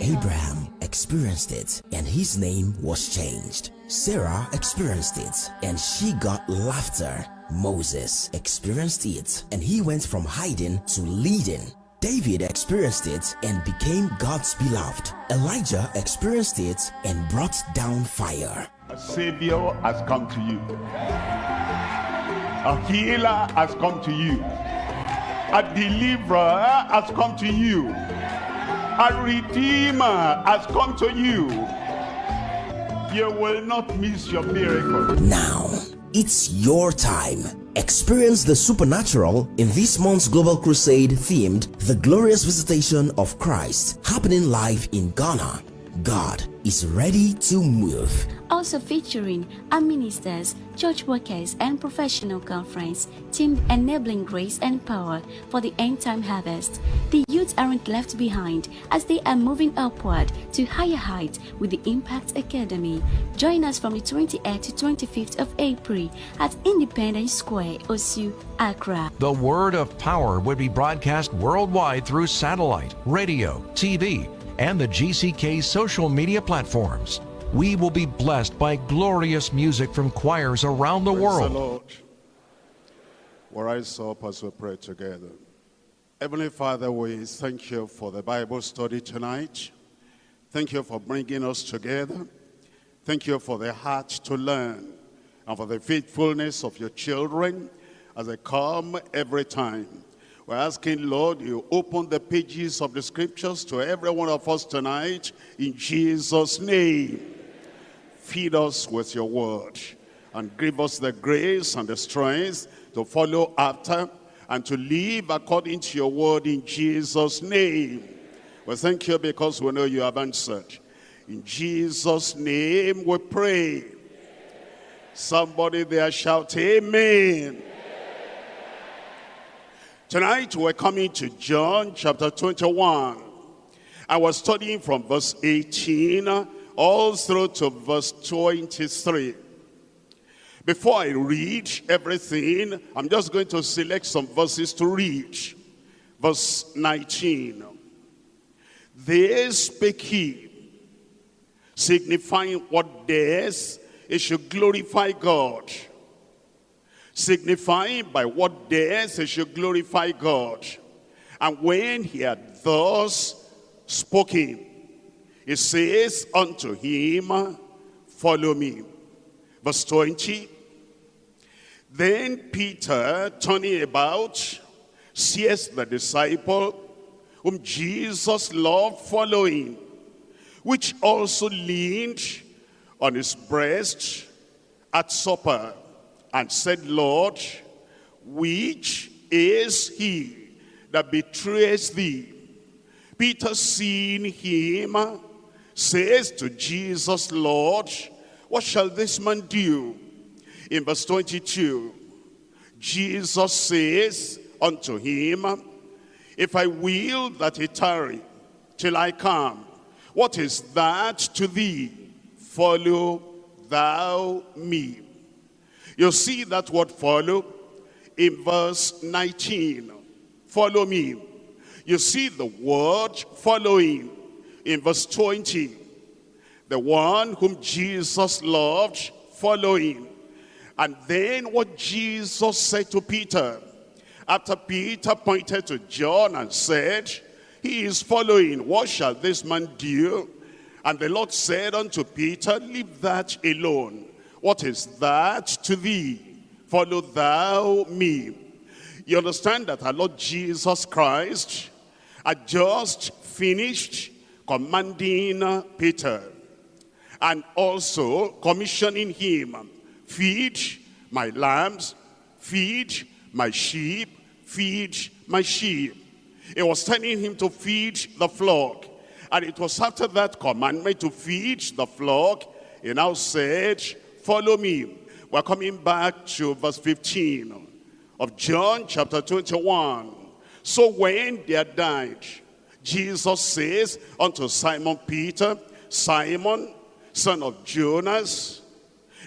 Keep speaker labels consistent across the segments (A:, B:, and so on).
A: Abraham experienced it and his name was changed. Sarah experienced it and she got laughter. Moses experienced it and he went from hiding to leading. David experienced it and became God's beloved. Elijah experienced it and brought down fire.
B: A savior has come to you. A healer has come to you. A deliverer has come to you. A redeemer has come to you. You will not miss your miracle.
A: Now, it's your time. Experience the supernatural in this month's Global Crusade themed The Glorious Visitation of Christ happening live in Ghana. God is ready to move.
C: Also featuring our ministers, church workers, and professional conference team enabling grace and power for the end time harvest. The youth aren't left behind as they are moving upward to higher heights with the Impact Academy. Join us from the 28th to 25th of April at Independence Square, Osu, Accra.
D: The word of power would be broadcast worldwide through satellite, radio, TV, and the GCK social media platforms. We will be blessed by glorious music from choirs around the
B: Praise
D: world.
B: the Lord. We'll rise up as we pray together. Heavenly Father, we thank you for the Bible study tonight. Thank you for bringing us together. Thank you for the heart to learn and for the faithfulness of your children as they come every time. We're asking, Lord, you open the pages of the scriptures to every one of us tonight in Jesus' name. Feed us with your word and give us the grace and the strength to follow after and to live according to your word in Jesus' name. We thank you because we know you have answered. In Jesus' name we pray. Somebody there shout, Amen. Tonight we're coming to John chapter 21. I was studying from verse 18 all through to verse 23. Before I read everything, I'm just going to select some verses to read. Verse 19. They spake he, signifying what days he should glorify God signifying by what days he should glorify God. And when he had thus spoken, he says unto him, follow me. Verse 20, then Peter, turning about, sees the disciple whom Jesus loved following, which also leaned on his breast at supper and said, Lord, which is he that betrays thee? Peter seeing him says to Jesus, Lord, what shall this man do? In verse 22, Jesus says unto him, If I will that he tarry till I come, what is that to thee? Follow thou me. You see that word follow in verse 19. Follow me. You see the word following in verse 20. The one whom Jesus loved following. And then what Jesus said to Peter. After Peter pointed to John and said, he is following. What shall this man do? And the Lord said unto Peter, leave that alone. What is that to thee? Follow thou me. You understand that our Lord Jesus Christ had just finished commanding Peter and also commissioning him, feed my lambs, feed my sheep, feed my sheep. It was telling him to feed the flock. And it was after that commandment to feed the flock, he now said, follow me. We're coming back to verse 15 of John chapter 21. So when they had died, Jesus says unto Simon Peter, Simon, son of Jonas,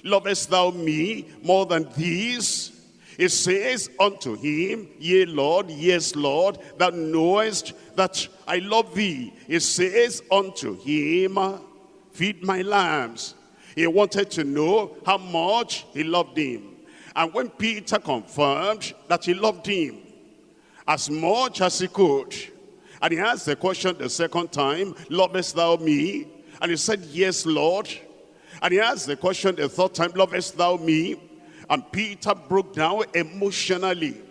B: lovest thou me more than these? He says unto him, Yea, Lord, yes, Lord, thou knowest that I love thee. He says unto him, feed my lambs. He wanted to know how much he loved him. And when Peter confirmed that he loved him as much as he could, and he asked the question the second time, lovest thou me? And he said, yes, Lord. And he asked the question the third time, lovest thou me? And Peter broke down emotionally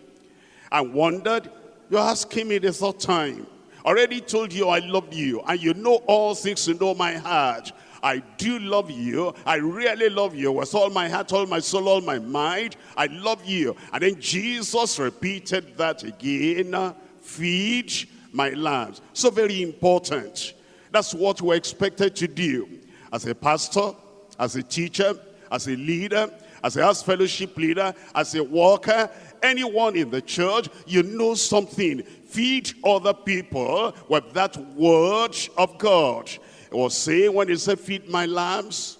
B: and wondered, you're asking me the third time. Already told you I love you and you know all things to know my heart. I do love you. I really love you with all my heart, all my soul, all my mind. I love you. And then Jesus repeated that again. Feed my lambs. So very important. That's what we're expected to do. As a pastor, as a teacher, as a leader, as a house fellowship leader, as a worker, anyone in the church, you know something. Feed other people with that word of God. It was saying when he said, feed my lambs,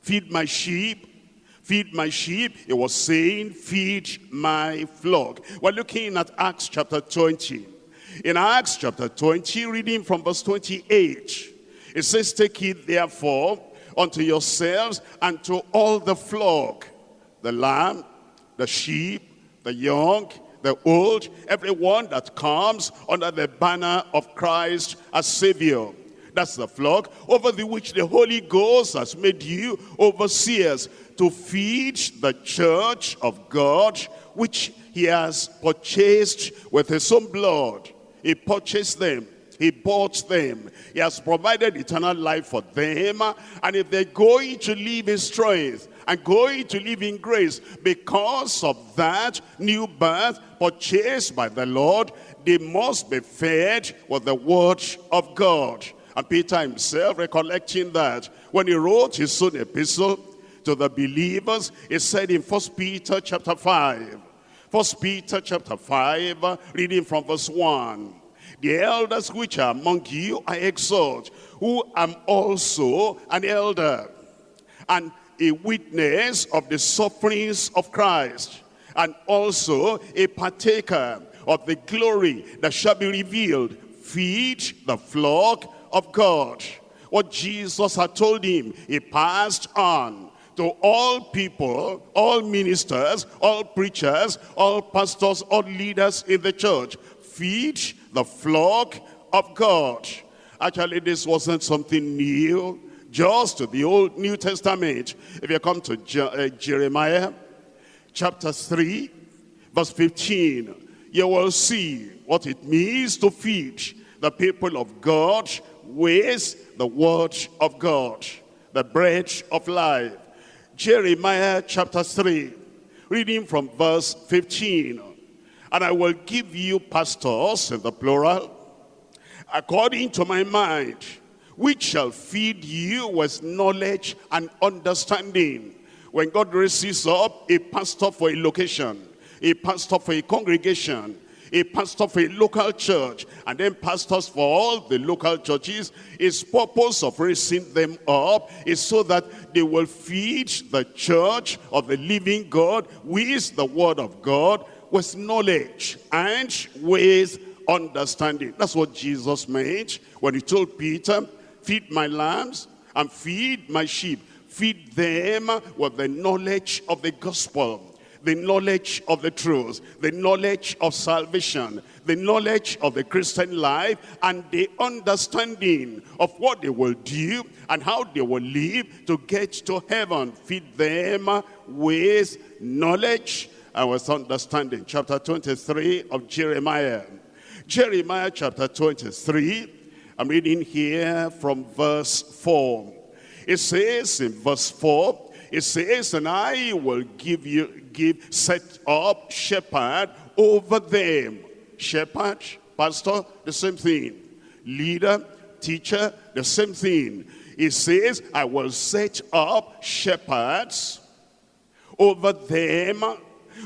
B: feed my sheep, feed my sheep, it was saying, feed my flock. We're looking at Acts chapter 20. In Acts chapter 20, reading from verse 28, it says, Take it therefore unto yourselves and to all the flock, the lamb, the sheep, the young, the old, everyone that comes under the banner of Christ as Savior. That's the flock over the which the Holy Ghost has made you overseers to feed the church of God, which he has purchased with his own blood. He purchased them. He bought them. He has provided eternal life for them. And if they're going to live in strength and going to live in grace because of that new birth purchased by the Lord, they must be fed with the word of God. And Peter himself recollecting that when he wrote his own epistle to the believers, he said in First Peter chapter 5, First Peter chapter 5, reading from verse 1. The elders which are among you I exhort, who am also an elder, and a witness of the sufferings of Christ, and also a partaker of the glory that shall be revealed. Feed the flock of God. What Jesus had told him, he passed on to all people, all ministers, all preachers, all pastors, all leaders in the church. Feed the flock of God. Actually, this wasn't something new, just the Old New Testament. If you come to Je uh, Jeremiah chapter 3, verse 15, you will see what it means to feed the people of God with the word of God, the bread of life. Jeremiah chapter 3, reading from verse 15. And I will give you pastors in the plural, according to my mind, which shall feed you with knowledge and understanding. When God raises up a pastor for a location, a pastor for a congregation, a pastor for a local church, and then pastors for all the local churches. His purpose of raising them up is so that they will feed the church of the living God with the word of God, with knowledge and with understanding. That's what Jesus meant when he told Peter, feed my lambs and feed my sheep. Feed them with the knowledge of the gospel the knowledge of the truth, the knowledge of salvation, the knowledge of the Christian life, and the understanding of what they will do and how they will live to get to heaven. Feed them with knowledge and with understanding. Chapter 23 of Jeremiah. Jeremiah chapter 23, I'm reading here from verse 4. It says in verse 4, it says, and I will give you give, set up shepherd over them. Shepherd, pastor, the same thing. Leader, teacher, the same thing. He says, I will set up shepherds over them,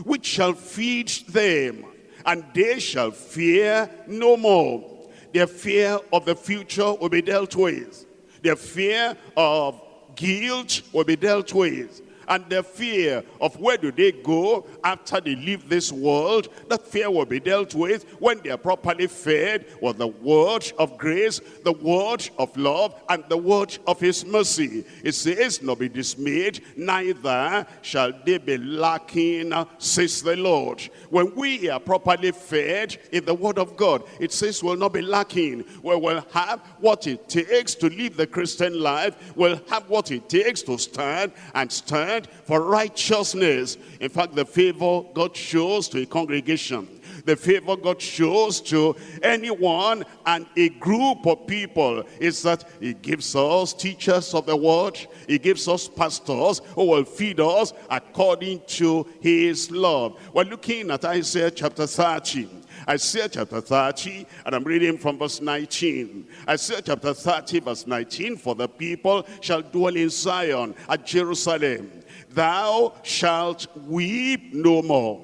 B: which shall feed them, and they shall fear no more. Their fear of the future will be dealt with. Their fear of guilt will be dealt with and the fear of where do they go after they leave this world. That fear will be dealt with when they are properly fed with the word of grace, the word of love, and the word of his mercy. It says, not be dismayed, neither shall they be lacking, says the Lord. When we are properly fed in the word of God, it says we'll not be lacking. We will have what it takes to live the Christian life. We'll have what it takes to stand and stand for righteousness. In fact, the favor God shows to a congregation the favor God shows to anyone and a group of people is that he gives us teachers of the word. He gives us pastors who will feed us according to his love. We're looking at Isaiah chapter 30. Isaiah chapter 30, and I'm reading from verse 19. Isaiah chapter 30, verse 19, For the people shall dwell in Zion at Jerusalem. Thou shalt weep no more.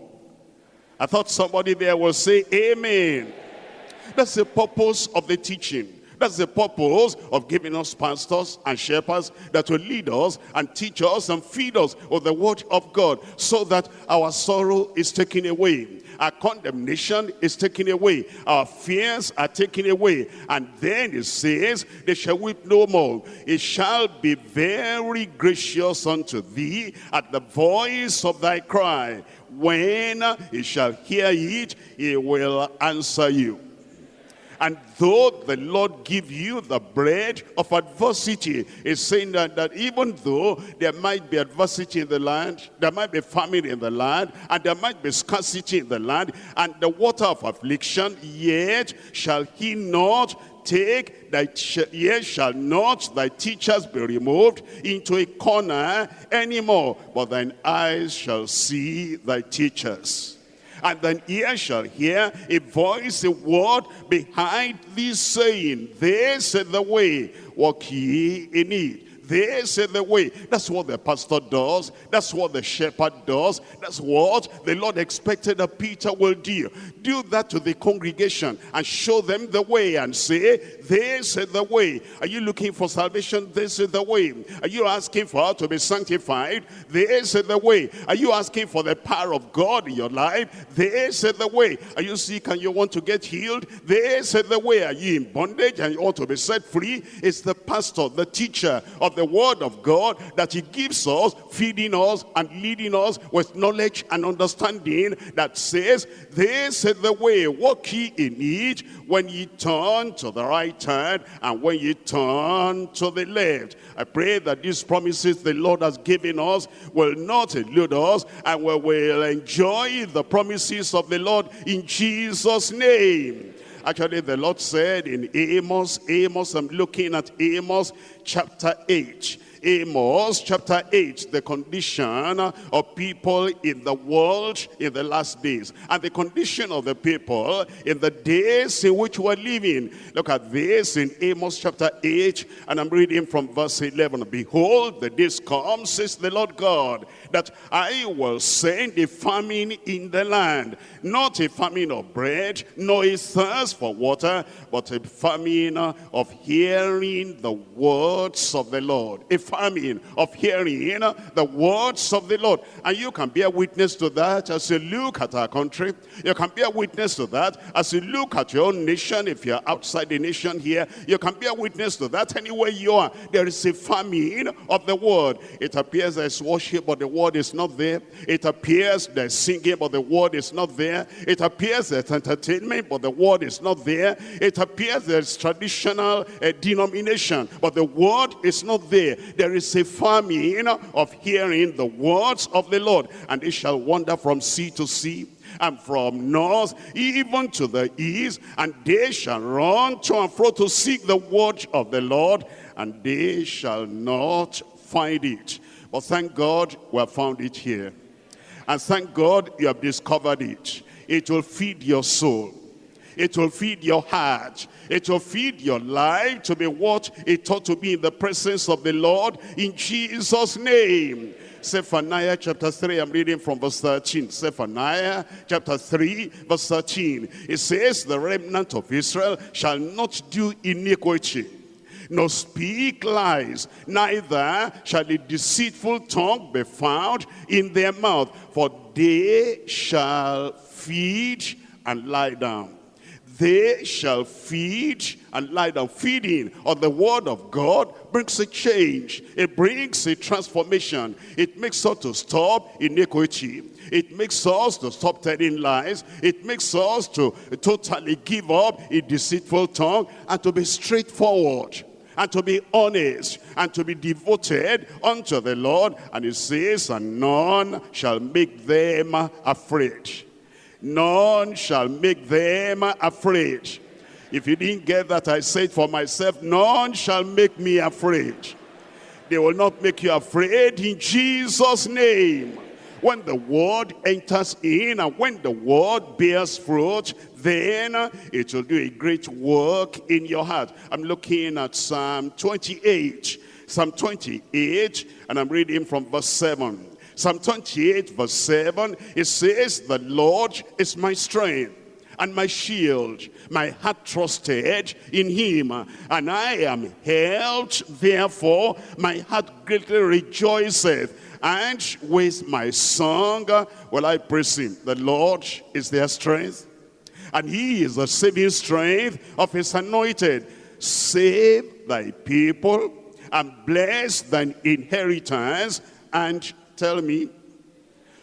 B: I thought somebody there will say amen. That's the purpose of the teaching. That's the purpose of giving us pastors and shepherds that will lead us and teach us and feed us with the word of God so that our sorrow is taken away. Our condemnation is taken away. Our fears are taken away. And then it says, they shall weep no more. It shall be very gracious unto thee at the voice of thy cry. When he shall hear it, he will answer you. And though the Lord give you the bread of adversity, is saying that, that even though there might be adversity in the land, there might be famine in the land, and there might be scarcity in the land, and the water of affliction, yet shall he not take thy yet shall not thy teachers be removed into a corner anymore, but thine eyes shall see thy teachers. And thine ear shall hear a voice, a word behind thee saying, This is the way, walk ye in it. This is the way. That's what the pastor does. That's what the shepherd does. That's what the Lord expected that Peter will do. Do that to the congregation and show them the way and say, this is the way. Are you looking for salvation? This is the way. Are you asking for to be sanctified? This is the way. Are you asking for the power of God in your life? This is the way. Are you sick and you want to get healed? This is the way. Are you in bondage and you want to be set free? It's the pastor, the teacher of the word of God that he gives us, feeding us and leading us with knowledge and understanding that says, this is the way, walk ye in it when ye turn to the right hand and when ye turn to the left. I pray that these promises the Lord has given us will not elude us and we will enjoy the promises of the Lord in Jesus' name. Actually, the Lord said in Amos, Amos, I'm looking at Amos chapter 8. Amos chapter 8, the condition of people in the world in the last days. And the condition of the people in the days in which we're living. Look at this in Amos chapter 8, and I'm reading from verse 11. Behold, the days come, says the Lord God, that I will send a famine in the land. Not a famine of bread, nor a thirst for water, but a famine of hearing the words of the Lord. A famine of hearing the words of the Lord. And you can bear witness to that as you look at our country. You can bear witness to that as you look at your own nation. If you're outside the nation here, you can bear witness to that anywhere you are. There is a famine of the word. It appears there's worship, but the word is not there. It appears there's singing, but the word is not there. It appears there's entertainment, but the word is not there. It appears there's traditional uh, denomination, but the word is not there. There is a famine of hearing the words of the Lord, and they shall wander from sea to sea and from north even to the east, and they shall run to and fro to seek the word of the Lord, and they shall not find it. But thank God we have found it here. And thank God you have discovered it. It will feed your soul. It will feed your heart. It will feed your life to be what it ought to be in the presence of the Lord in Jesus' name. Zephaniah chapter 3, I'm reading from verse 13. Zephaniah chapter 3, verse 13. It says, the remnant of Israel shall not do iniquity nor speak lies, neither shall a deceitful tongue be found in their mouth, for they shall feed and lie down. They shall feed and lie down. Feeding on the word of God brings a change. It brings a transformation. It makes us to stop iniquity. It makes us to stop telling lies. It makes us to totally give up a deceitful tongue and to be straightforward and to be honest and to be devoted unto the Lord. And it says, and none shall make them afraid. None shall make them afraid. If you didn't get that, I said for myself, none shall make me afraid. They will not make you afraid in Jesus' name. When the word enters in and when the word bears fruit, then it will do a great work in your heart. I'm looking at Psalm 28. Psalm 28, and I'm reading from verse 7. Psalm 28, verse 7, it says, The Lord is my strength and my shield. My heart trusted in him, and I am helped. Therefore, my heart greatly rejoiceth and with my song will I praise him. The Lord is their strength, and he is the saving strength of his anointed. Save thy people, and bless thine inheritance, and tell me,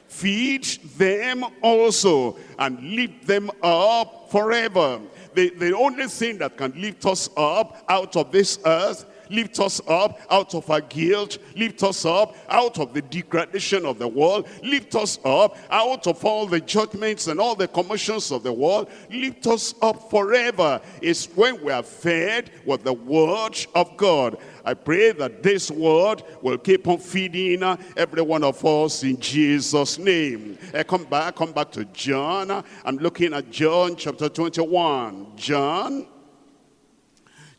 B: feed them also, and lift them up forever. The, the only thing that can lift us up out of this earth lift us up out of our guilt, lift us up out of the degradation of the world, lift us up out of all the judgments and all the commotions of the world, lift us up forever. Is when we are fed with the word of God. I pray that this word will keep on feeding every one of us in Jesus' name. Uh, come back, come back to John. I'm looking at John chapter 21. John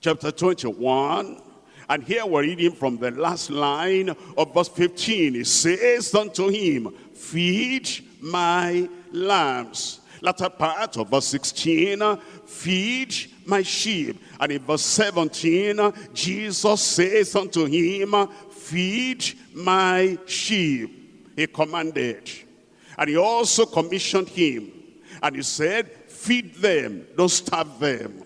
B: chapter 21. And here we're reading from the last line of verse 15. It says unto him, feed my lambs. Latter part of verse 16, feed my sheep. And in verse 17, Jesus says unto him, feed my sheep. He commanded. And he also commissioned him. And he said, feed them, don't starve them.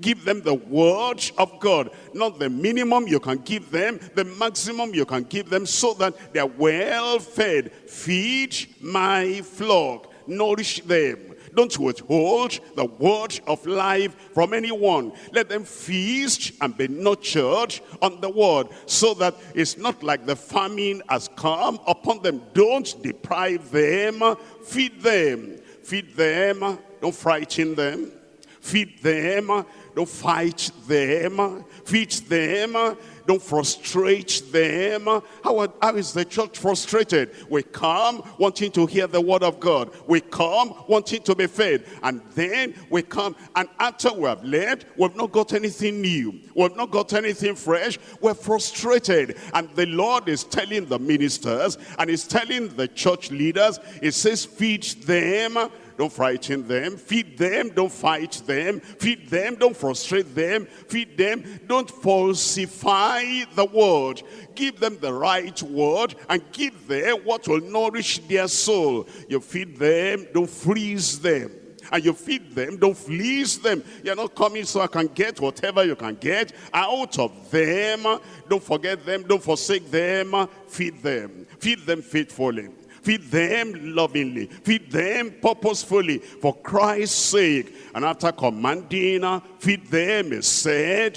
B: Give them the word of God. Not the minimum you can give them, the maximum you can give them so that they're well fed. Feed my flock. Nourish them. Don't withhold the word of life from anyone. Let them feast and be nurtured on the word so that it's not like the famine has come upon them. Don't deprive them. Feed them. Feed them. Don't frighten them. Feed them don't fight them. Feed them. Don't frustrate them. How, how is the church frustrated? We come wanting to hear the word of God. We come wanting to be fed. And then we come, and after we have left, we've not got anything new. We've not got anything fresh. We're frustrated. And the Lord is telling the ministers, and he's telling the church leaders, he says, feed them don't frighten them. Feed them, don't fight them. Feed them, don't frustrate them. Feed them, don't falsify the word. Give them the right word and give them what will nourish their soul. You feed them, don't freeze them and you feed them, don't fleece them. You're not coming so I can get whatever you can get out of them. Don't forget them, don't forsake them. Feed them, feed them faithfully. Feed them lovingly. Feed them purposefully for Christ's sake. And after commanding, feed them, he said,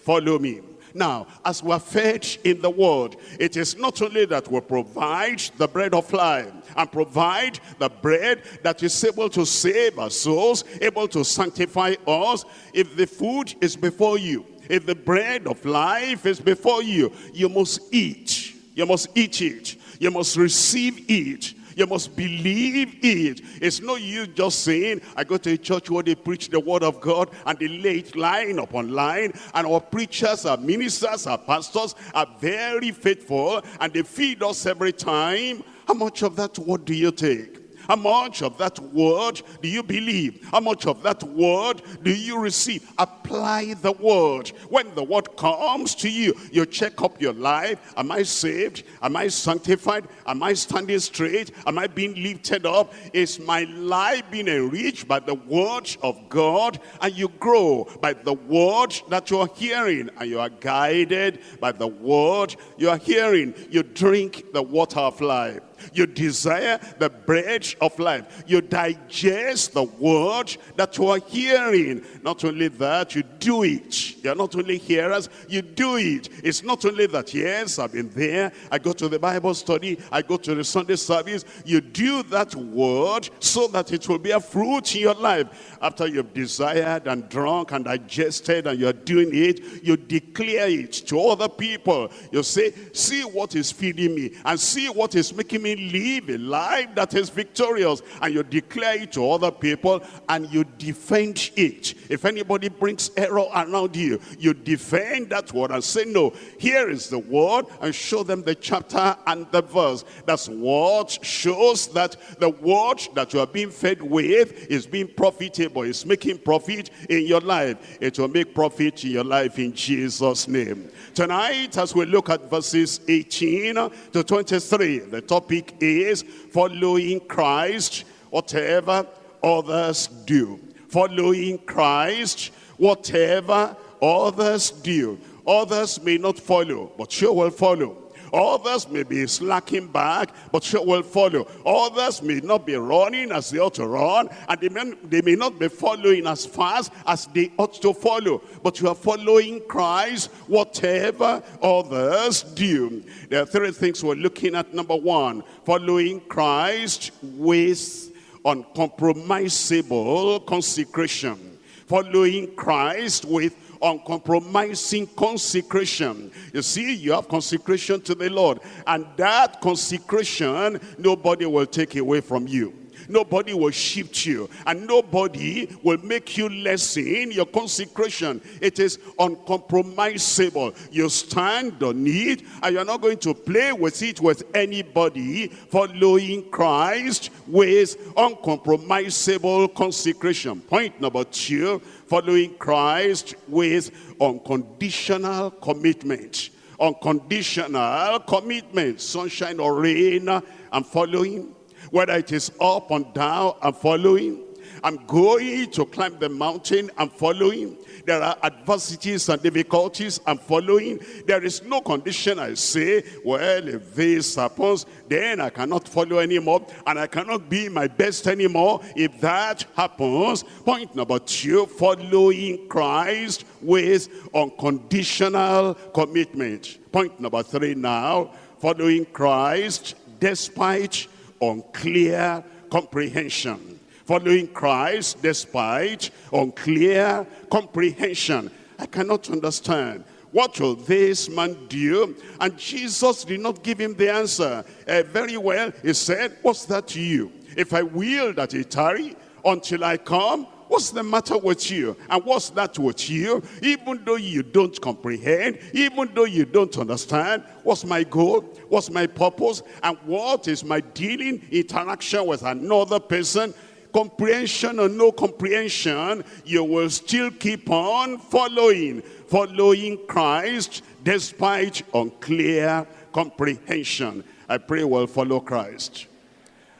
B: follow me. Now, as we're fed in the word, it is not only that we provide the bread of life and provide the bread that is able to save our souls, able to sanctify us. If the food is before you, if the bread of life is before you, you must eat. You must eat it. You must receive it. You must believe it. It's no use just saying, I go to a church where they preach the word of God and they lay it line upon line. And our preachers, our ministers, our pastors are very faithful and they feed us every time. How much of that word do you take? How much of that word do you believe? How much of that word do you receive? Apply the word. When the word comes to you, you check up your life. Am I saved? Am I sanctified? Am I standing straight? Am I being lifted up? Is my life being enriched by the word of God? And you grow by the word that you are hearing. And you are guided by the word you are hearing. You drink the water of life. You desire the bread of life. You digest the word that you are hearing. Not only that, you do it. You're not only hearers, you do it. It's not only that, yes, I've been there. I go to the Bible study. I go to the Sunday service. You do that word so that it will bear fruit in your life. After you've desired and drunk and digested and you're doing it, you declare it to other people. You say, see what is feeding me and see what is making me live a life that is victorious and you declare it to other people and you defend it. If anybody brings error around you, you defend that word and say, no, here is the word and show them the chapter and the verse. That's what shows that the word that you are being fed with is being profitable, It's making profit in your life. It will make profit in your life in Jesus' name. Tonight, as we look at verses 18 to 23, the topic topic is following Christ, whatever others do. Following Christ, whatever others do. Others may not follow, but you will follow. Others may be slacking back, but you will follow. Others may not be running as they ought to run, and they may, they may not be following as fast as they ought to follow. But you are following Christ, whatever others do. There are three things we're looking at. Number one, following Christ with uncompromisable consecration. Following Christ with uncompromising consecration. You see, you have consecration to the Lord. And that consecration, nobody will take away from you. Nobody will shift you. And nobody will make you less in your consecration. It is uncompromisable. You stand on it and you're not going to play with it with anybody following Christ with uncompromisable consecration. Point number two, following Christ with unconditional commitment. Unconditional commitment. Sunshine or rain, I'm following whether it is up and down, I'm following. I'm going to climb the mountain, I'm following. There are adversities and difficulties, I'm following. There is no condition I say, well, if this happens, then I cannot follow anymore, and I cannot be my best anymore. If that happens, point number two, following Christ with unconditional commitment. Point number three now, following Christ despite unclear comprehension. Following Christ despite unclear comprehension. I cannot understand. What will this man do? And Jesus did not give him the answer. Uh, very well, he said, what's that to you? If I will that he tarry until I come, What's the matter with you? And what's that with you? Even though you don't comprehend, even though you don't understand, what's my goal? What's my purpose? And what is my dealing, interaction with another person? Comprehension or no comprehension, you will still keep on following, following Christ despite unclear comprehension. I pray we'll follow Christ.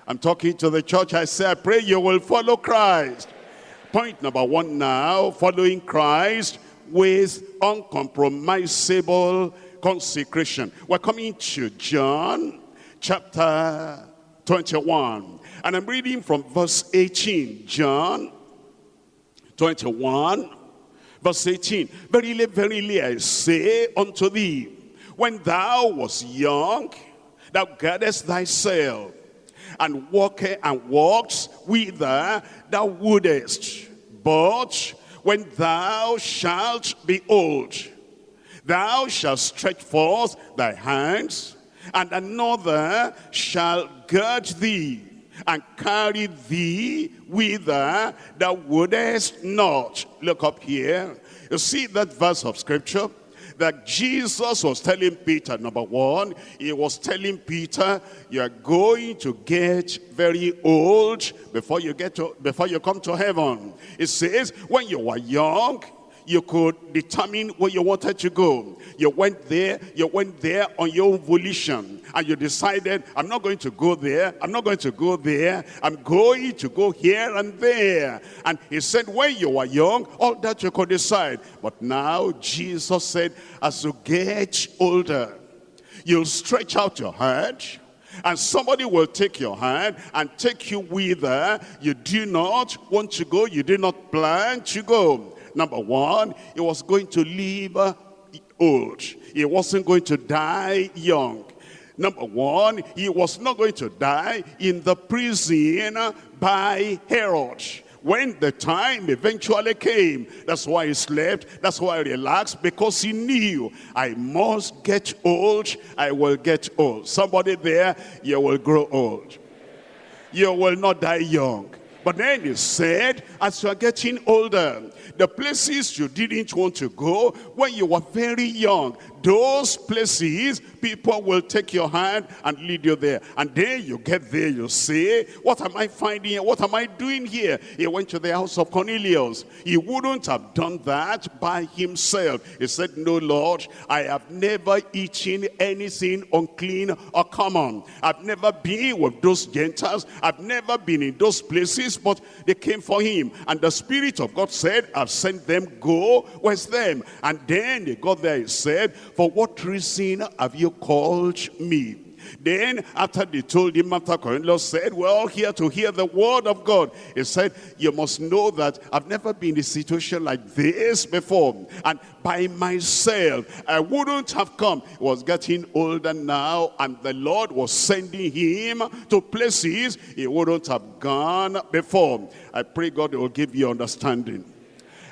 B: I'm talking to the church. I say, I pray you will follow Christ. Point number one now, following Christ with uncompromisable consecration. We're coming to John chapter 21. And I'm reading from verse 18. John 21, verse 18. Verily, verily, I say unto thee, when thou was young, thou girdest thyself and walk and walks whither thou wouldest. But when thou shalt be old, thou shalt stretch forth thy hands, and another shall gird thee and carry thee whither thou wouldest not. Look up here. You see that verse of scripture? That Jesus was telling Peter, number one, he was telling Peter, you are going to get very old before you get to, before you come to heaven. It says, when you were young, you could determine where you wanted to go. You went there, you went there on your own volition, and you decided, I'm not going to go there, I'm not going to go there, I'm going to go here and there. And he said, when you were young, all that you could decide. But now Jesus said, as you get older, you'll stretch out your hand, and somebody will take your hand and take you whither you do not want to go, you did not plan to go. Number one, he was going to live uh, old. He wasn't going to die young. Number one, he was not going to die in the prison uh, by Herod. When the time eventually came, that's why he slept, that's why he relaxed, because he knew, I must get old, I will get old. Somebody there, you will grow old. You will not die young. But then he said, as you are getting older, the places you didn't want to go when you were very young, those places, people will take your hand and lead you there. And then you get there, you say, what am I finding here? What am I doing here? He went to the house of Cornelius. He wouldn't have done that by himself. He said, no, Lord, I have never eaten anything unclean or common. I've never been with those Gentiles. I've never been in those places, but they came for him. And the Spirit of God said, I've sent them, go with them. And then he got there, he said, for what reason have you called me? Then after they told him, after Cornelius said, we're all here to hear the word of God. He said, you must know that I've never been in a situation like this before. And by myself, I wouldn't have come. He was getting older now, and the Lord was sending him to places he wouldn't have gone before. I pray God will give you understanding.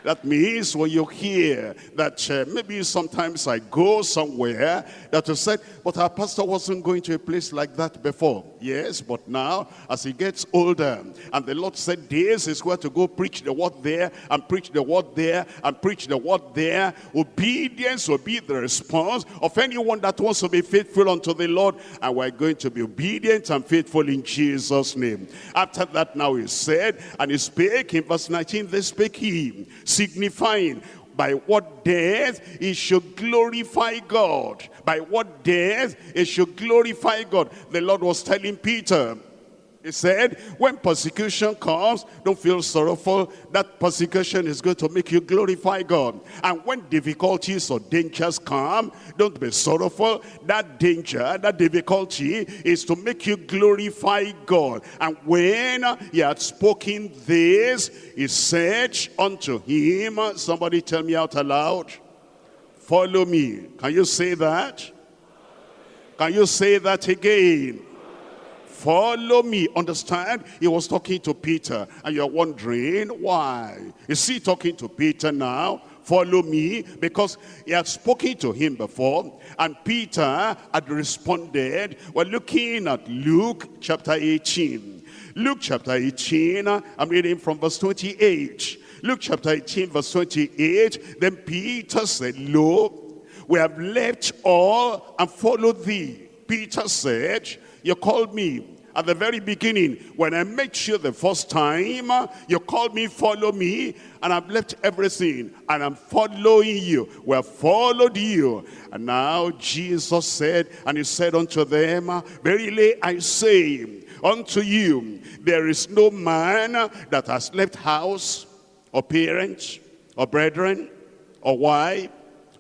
B: That means when you hear that uh, maybe sometimes I go somewhere that you said, but our pastor wasn't going to a place like that before. Yes, but now as he gets older and the Lord said this is where to go preach the word there and preach the word there and preach the word there. Obedience will be the response of anyone that wants to be faithful unto the Lord and we're going to be obedient and faithful in Jesus' name. After that now he said, and he spake in verse 19, they spake he signifying by what death he should glorify God. By what death he should glorify God. The Lord was telling Peter, he said, when persecution comes, don't feel sorrowful. That persecution is going to make you glorify God. And when difficulties or dangers come, don't be sorrowful. That danger, that difficulty is to make you glorify God. And when he had spoken this, he said unto him, somebody tell me out aloud, follow me. Can you say that? Can you say that again? Follow me. Understand? He was talking to Peter. And you're wondering, why? Is he talking to Peter now? Follow me. Because he had spoken to him before. And Peter had responded. We're looking at Luke chapter 18. Luke chapter 18, I'm reading from verse 28. Luke chapter 18, verse 28. Then Peter said, Lo, we have left all and followed thee. Peter said, you called me at the very beginning when I met you the first time. You called me, follow me, and I've left everything and I'm following you. We have followed you. And now Jesus said, and he said unto them, Verily I say unto you, there is no man that has left house or parents or brethren or wife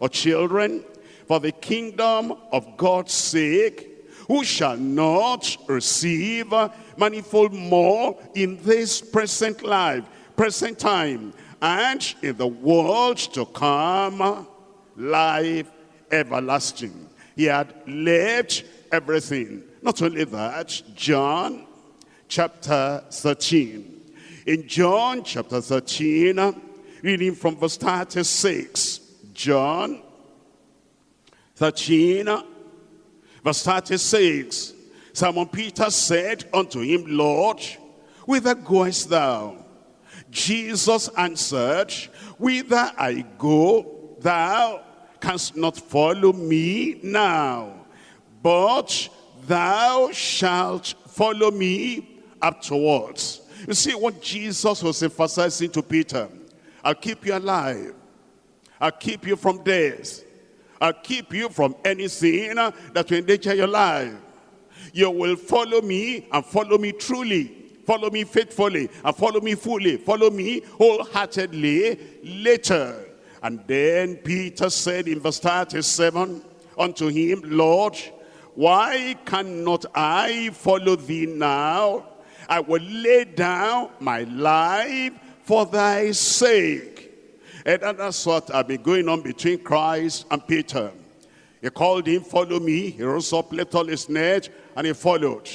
B: or children for the kingdom of God's sake who shall not receive manifold more in this present life, present time, and in the world to come, life everlasting. He had left everything. Not only that, John chapter 13. In John chapter 13, reading from verse 36, John 13, Verse 36, Simon Peter said unto him, Lord, whither goest thou? Jesus answered, Whither I go, thou canst not follow me now, but thou shalt follow me afterwards. You see what Jesus was emphasizing to Peter. I'll keep you alive. I'll keep you from death. I'll keep you from anything that will endanger your life. You will follow me and follow me truly. Follow me faithfully and follow me fully. Follow me wholeheartedly later. And then Peter said in verse 37 unto him, Lord, why cannot I follow thee now? I will lay down my life for thy sake. And that's what I've been going on between Christ and Peter. He called him, follow me. He rose up, let all his net, and he followed.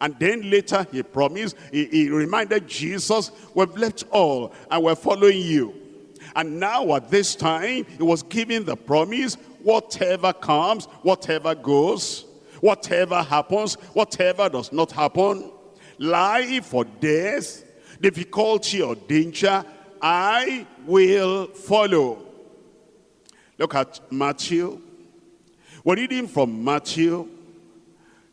B: And then later he promised, he, he reminded Jesus, we've left all and we're following you. And now at this time, he was giving the promise, whatever comes, whatever goes, whatever happens, whatever does not happen, life or death, difficulty or danger, I will follow. Look at Matthew. We're reading from Matthew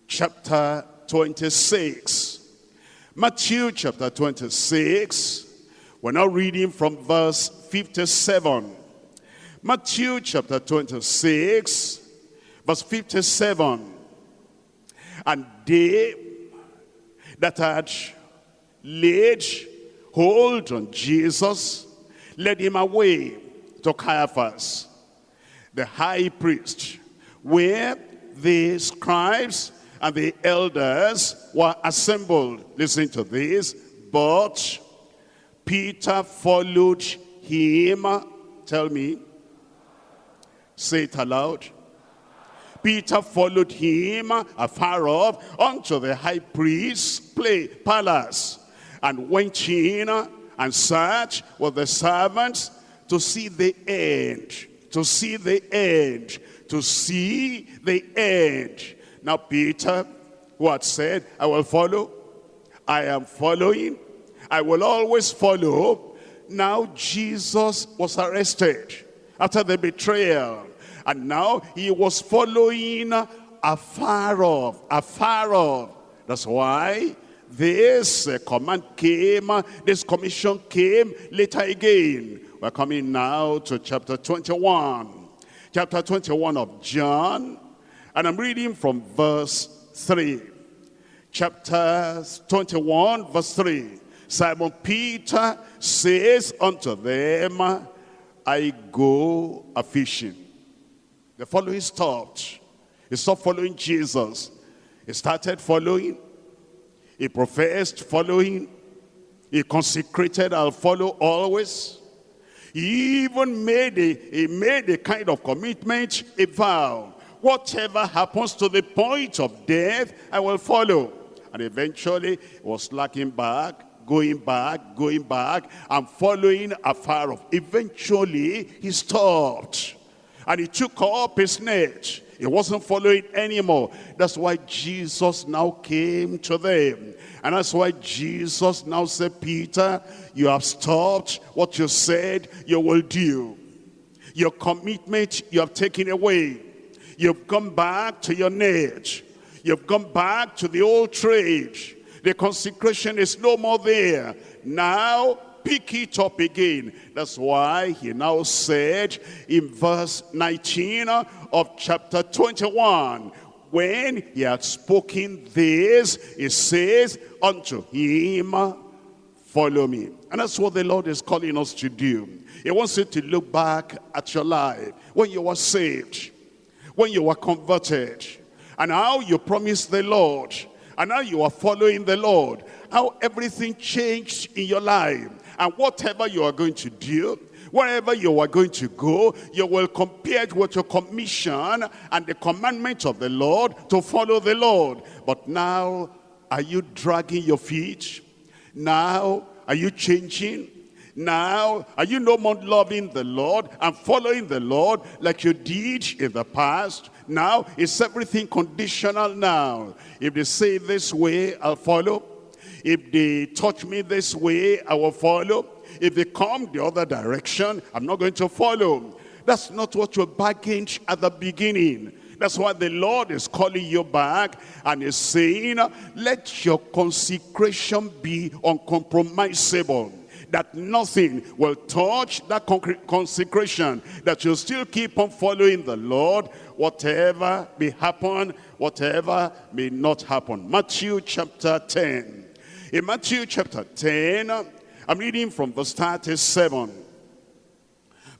B: chapter 26. Matthew chapter 26. We're now reading from verse 57. Matthew chapter 26, verse 57. And they that had laid hold on Jesus led him away to Caiaphas, the high priest, where the scribes and the elders were assembled. Listen to this. But Peter followed him. Tell me. Say it aloud. Peter followed him afar off unto the high priest's palace and went in and sat with the servants to see the end, to see the end, to see the end. Now Peter, who had said, I will follow, I am following, I will always follow. Now Jesus was arrested after the betrayal. And now he was following afar off, afar off. That's why this command came, this commission came later again. We're coming now to chapter 21. Chapter 21 of John. And I'm reading from verse 3. Chapter 21, verse 3. Simon Peter says unto them, I go a fishing. The following stopped. He stopped following Jesus. He started following. He professed following. He consecrated, I'll follow always. He even made a, he made a kind of commitment, a vow. Whatever happens to the point of death, I will follow. And eventually, he was lacking back, going back, going back, and following afar off. Eventually, he stopped. And he took up his net. He wasn't following anymore. That's why Jesus now came to them. And that's why Jesus now said, Peter, you have stopped what you said you will do. Your commitment you have taken away. You've gone back to your net. You've gone back to the old trade. The consecration is no more there. Now pick it up again. That's why he now said in verse 19 of chapter 21, when he had spoken this, he says unto him, follow me. And that's what the Lord is calling us to do. He wants you to look back at your life when you were saved, when you were converted, and how you promised the Lord, and how you are following the Lord, how everything changed in your life, and whatever you are going to do, wherever you are going to go, you will compare it with your commission and the commandment of the Lord to follow the Lord. But now, are you dragging your feet? Now, are you changing? Now, are you no more loving the Lord and following the Lord like you did in the past? Now, is everything conditional now? If they say this way, I'll follow. If they touch me this way, I will follow. If they come the other direction, I'm not going to follow. That's not what you bargained at the beginning. That's why the Lord is calling you back and is saying, let your consecration be uncompromisable that nothing will touch that consecration, that you still keep on following the Lord, whatever may happen, whatever may not happen. Matthew chapter 10. In Matthew chapter 10, I'm reading from verse 37.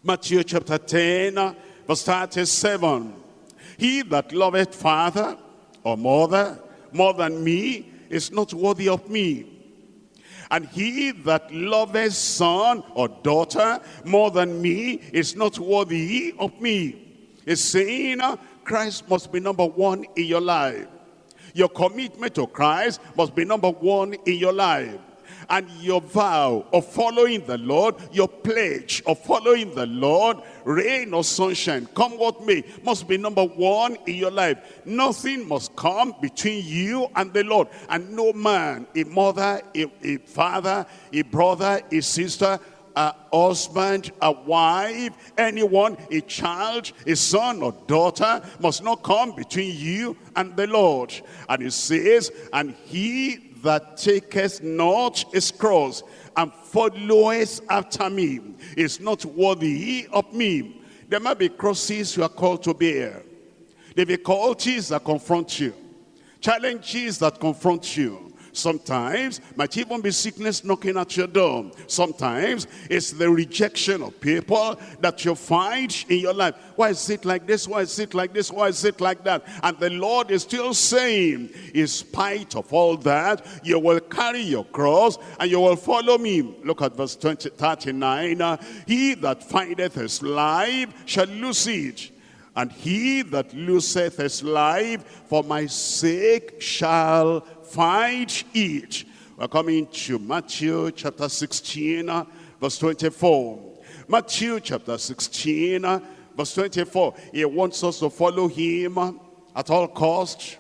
B: Matthew chapter 10, verse 37. He that loveth father or mother more than me is not worthy of me. And he that loveth son or daughter more than me is not worthy of me. Is saying uh, Christ must be number one in your life. Your commitment to Christ must be number one in your life and your vow of following the Lord, your pledge of following the Lord, rain or sunshine, come what may, must be number one in your life. Nothing must come between you and the Lord. And no man, a mother, a, a father, a brother, a sister, a husband, a wife, anyone, a child, a son or daughter must not come between you and the Lord. And it says, and he that taketh not his cross and followeth after me is not worthy of me. There might be crosses you are called to bear. There be difficulties that confront you. Challenges that confront you. Sometimes might even be sickness knocking at your door. Sometimes it's the rejection of people that you find in your life. Why is it like this? Why is it like this? Why is it like that? And the Lord is still saying, in spite of all that, you will carry your cross and you will follow me. Look at verse 20, 39. Uh, he that findeth his life shall lose it. And he that loseth his life for my sake shall find it. We're coming to Matthew chapter 16, verse 24. Matthew chapter 16, verse 24. He wants us to follow him at all cost,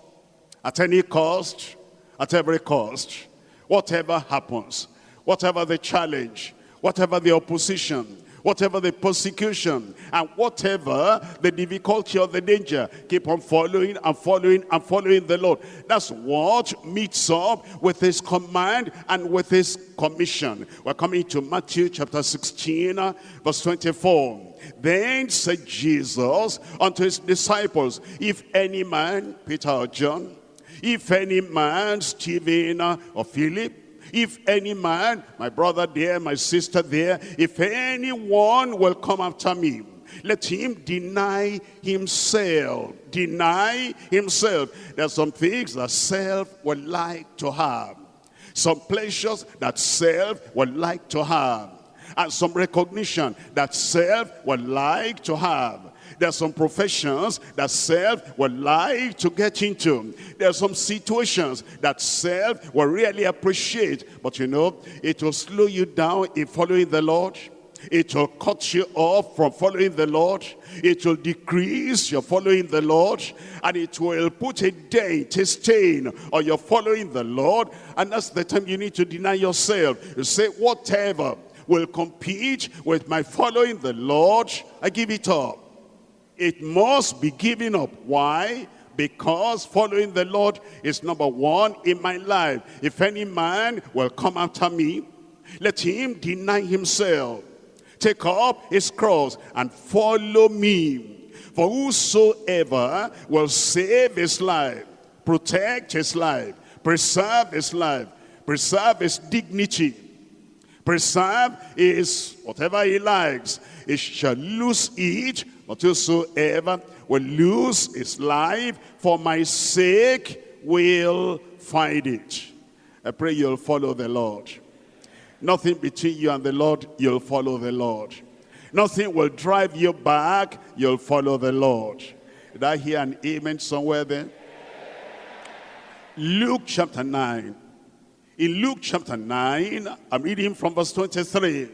B: at any cost, at every cost. Whatever happens, whatever the challenge, whatever the opposition, whatever the persecution, and whatever the difficulty or the danger, keep on following and following and following the Lord. That's what meets up with his command and with his commission. We're coming to Matthew chapter 16, uh, verse 24. Then said Jesus unto his disciples, If any man, Peter or John, if any man, Stephen uh, or Philip, if any man, my brother there, my sister there, if anyone will come after me, let him deny himself. Deny himself. There are some things that self would like to have. Some pleasures that self would like to have. And some recognition that self would like to have. There are some professions that self would like to get into. There are some situations that self will really appreciate. But you know, it will slow you down in following the Lord. It will cut you off from following the Lord. It will decrease your following the Lord. And it will put a dent, a stain on your following the Lord. And that's the time you need to deny yourself. You say, whatever will compete with my following the Lord, I give it up. It must be given up. Why? Because following the Lord is number one in my life. If any man will come after me, let him deny himself, take up his cross and follow me. For whosoever will save his life, protect his life, preserve his life, preserve his dignity, preserve his whatever he likes, he shall lose it but whosoever will lose his life for my sake will find it. I pray you'll follow the Lord. Nothing between you and the Lord, you'll follow the Lord. Nothing will drive you back, you'll follow the Lord. Did I hear an amen somewhere there? Luke chapter 9. In Luke chapter 9, I'm reading from verse 23.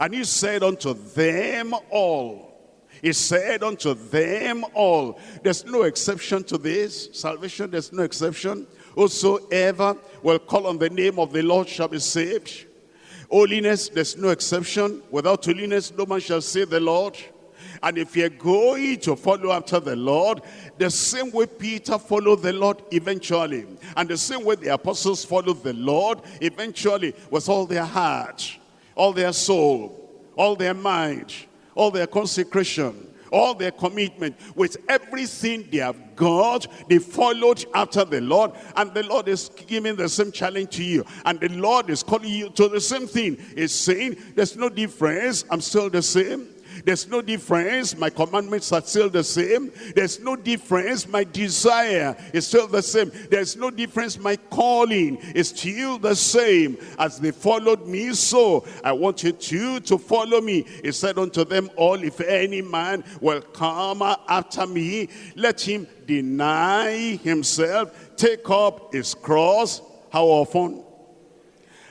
B: And he said unto them all, he said unto them all, there's no exception to this. Salvation, there's no exception. Whosoever will call on the name of the Lord shall be saved. Holiness, there's no exception. Without holiness, no man shall see the Lord. And if you're going to follow after the Lord, the same way Peter followed the Lord eventually, and the same way the apostles followed the Lord eventually with all their heart, all their soul, all their mind, all their consecration, all their commitment, with everything they have got, they followed after the Lord. And the Lord is giving the same challenge to you. And the Lord is calling you to the same thing. He's saying, there's no difference. I'm still the same. There's no difference. My commandments are still the same. There's no difference. My desire is still the same. There's no difference. My calling is still the same. As they followed me, so I want you to, to follow me. He said unto them all, if any man will come after me, let him deny himself, take up his cross. How often?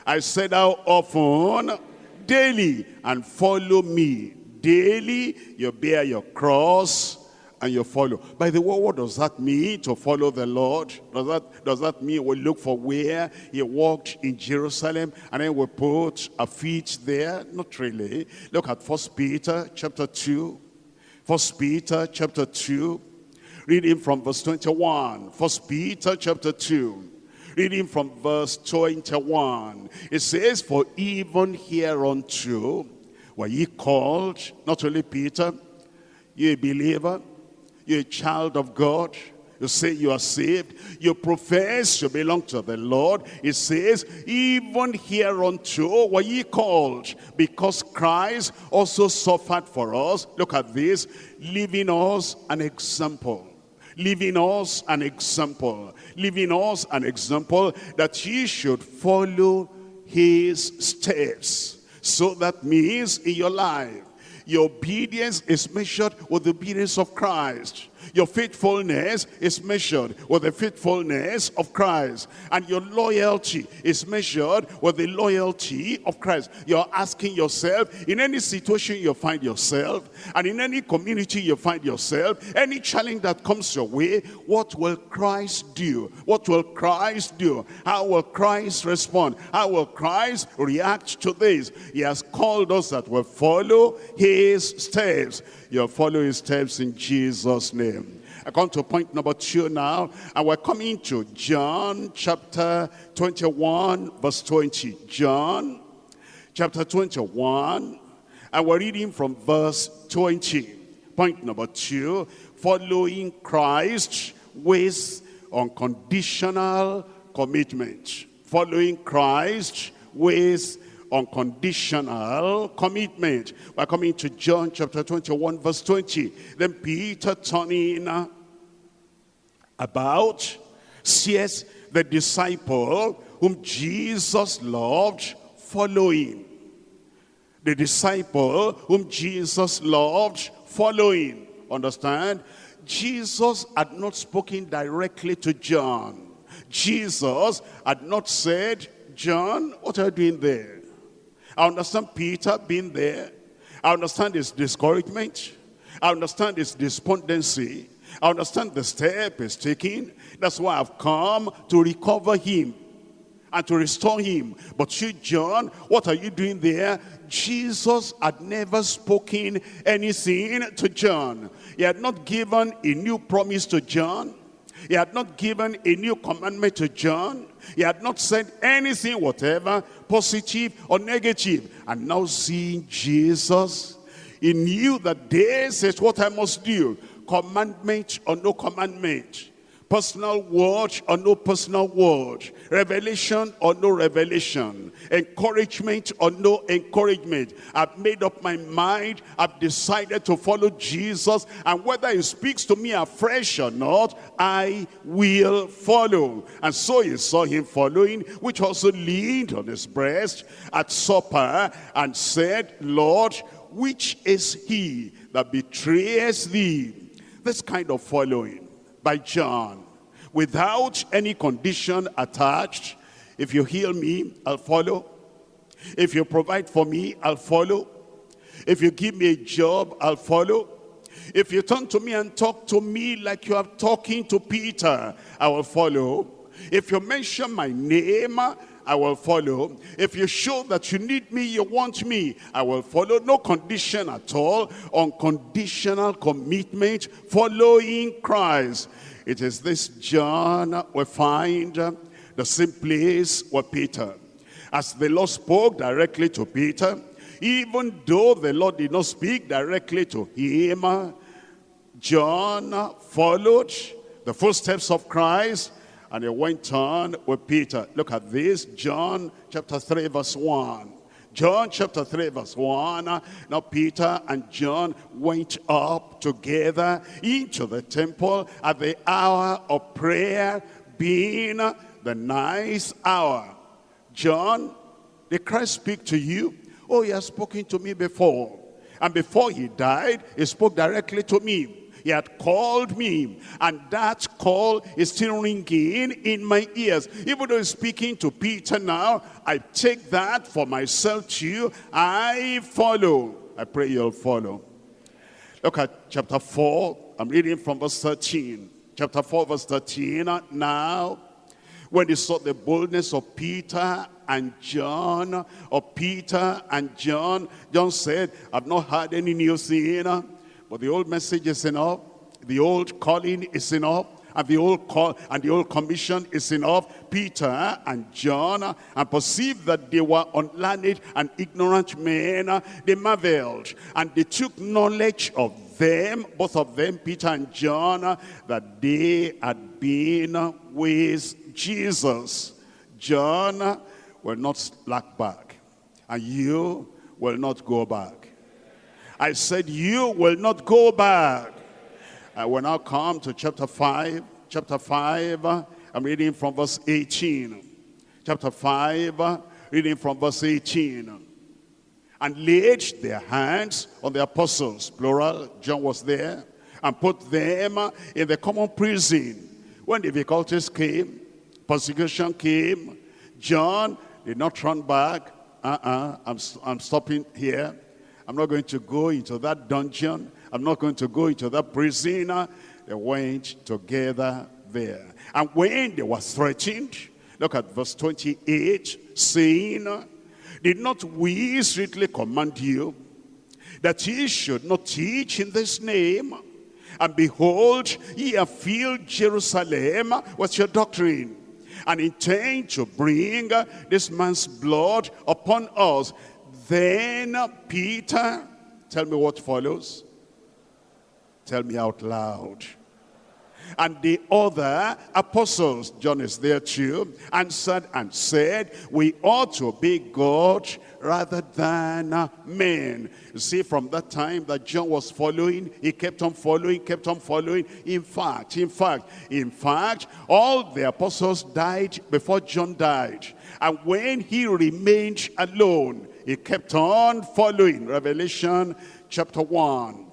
B: I said how often? Daily and follow me daily you bear your cross and you follow. By the way, what does that mean to follow the Lord? Does that, does that mean we look for where he walked in Jerusalem and then we put our feet there? Not really. Look at First Peter chapter 2. First Peter chapter 2. Reading from verse 21. First Peter chapter 2. Reading from verse 21. It says, For even hereunto were ye called, not only Peter, you a believer, you a child of God, you say you are saved, you profess you belong to the Lord. It says, even hereunto were ye called, because Christ also suffered for us. Look at this, leaving us an example leaving us an example, leaving us an example that ye should follow his steps. So that means in your life, your obedience is measured with the obedience of Christ. Your faithfulness is measured with the faithfulness of Christ. And your loyalty is measured with the loyalty of Christ. You're asking yourself, in any situation you find yourself, and in any community you find yourself, any challenge that comes your way, what will Christ do? What will Christ do? How will Christ respond? How will Christ react to this? He has called us that will follow his steps. You'll follow his steps in Jesus' name. I come to point number two now, and we're coming to John chapter 21, verse 20. John chapter 21, and we're reading from verse 20. Point number two, following Christ with unconditional commitment. Following Christ with unconditional commitment. We're coming to John chapter 21 verse 20. Then Peter turning about sees the disciple whom Jesus loved following. The disciple whom Jesus loved following. Understand? Jesus had not spoken directly to John. Jesus had not said, John, what are you doing there? I understand Peter being there. I understand his discouragement. I understand his despondency. I understand the step he's taking. That's why I've come to recover him and to restore him. But you, John, what are you doing there? Jesus had never spoken anything to John. He had not given a new promise to John. He had not given a new commandment to John. He had not said anything whatever, positive or negative. And now seeing Jesus, he knew that this is what I must do. Commandment or no commandment personal word or no personal word, revelation or no revelation, encouragement or no encouragement. I've made up my mind, I've decided to follow Jesus, and whether he speaks to me afresh or not, I will follow. And so he saw him following, which also leaned on his breast at supper and said, Lord, which is he that betrays thee? This kind of following by John without any condition attached. If you heal me, I'll follow. If you provide for me, I'll follow. If you give me a job, I'll follow. If you turn to me and talk to me like you are talking to Peter, I will follow. If you mention my name I will follow. If you show that you need me, you want me, I will follow. No condition at all. Unconditional commitment, following Christ. It is this John we find the same place with Peter. As the Lord spoke directly to Peter, even though the Lord did not speak directly to him, John followed the footsteps of Christ and he went on with Peter. Look at this, John chapter 3 verse 1. John chapter 3 verse 1. Now Peter and John went up together into the temple at the hour of prayer being the nice hour. John, did Christ speak to you? Oh, he has spoken to me before. And before he died, he spoke directly to me. He had called me. And that call is still ringing in my ears. Even though he's speaking to Peter now, I take that for myself too. I follow. I pray you'll follow. Look at chapter 4. I'm reading from verse 13. Chapter 4, verse 13. Now, when they saw the boldness of Peter and John, of Peter and John, John said, I've not heard any new thing but the old message is enough. The old calling is enough. And the old call and the old commission is enough. Peter eh, and John eh, and perceived that they were unlearned and ignorant men. Eh, they marveled and they took knowledge of them, both of them, Peter and John, that they had been with Jesus. John will not slack back, and you will not go back. I said, you will not go back. I will now come to chapter 5. Chapter 5, I'm reading from verse 18. Chapter 5, reading from verse 18. And laid their hands on the apostles, plural, John was there, and put them in the common prison. When difficulties came, persecution came, John did not run back. Uh-uh, I'm, I'm stopping here. I'm not going to go into that dungeon. I'm not going to go into that prison. They went together there. And when they were threatened, look at verse 28, saying, Did not we strictly command you that ye should not teach in this name? And behold, ye have filled Jerusalem with your doctrine and intend to bring this man's blood upon us. Then Peter, tell me what follows. Tell me out loud. And the other apostles, John is there too, answered and said, we ought to be God rather than men. You see, from that time that John was following, he kept on following, kept on following. In fact, in fact, in fact, all the apostles died before John died. And when he remained alone, he kept on following Revelation chapter 1.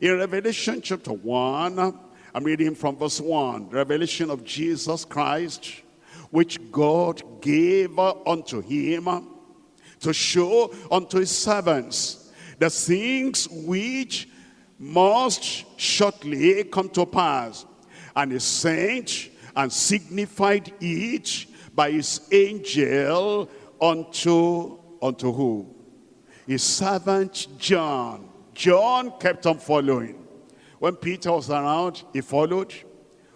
B: In Revelation chapter 1, I'm reading from verse 1. Revelation of Jesus Christ, which God gave unto him to show unto his servants the things which must shortly come to pass. And he sent and signified each by his angel unto unto who? His servant John. John kept on following. When Peter was around, he followed.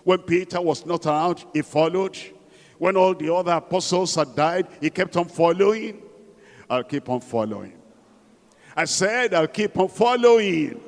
B: When Peter was not around, he followed. When all the other apostles had died, he kept on following. I'll keep on following. I said, I'll keep on following.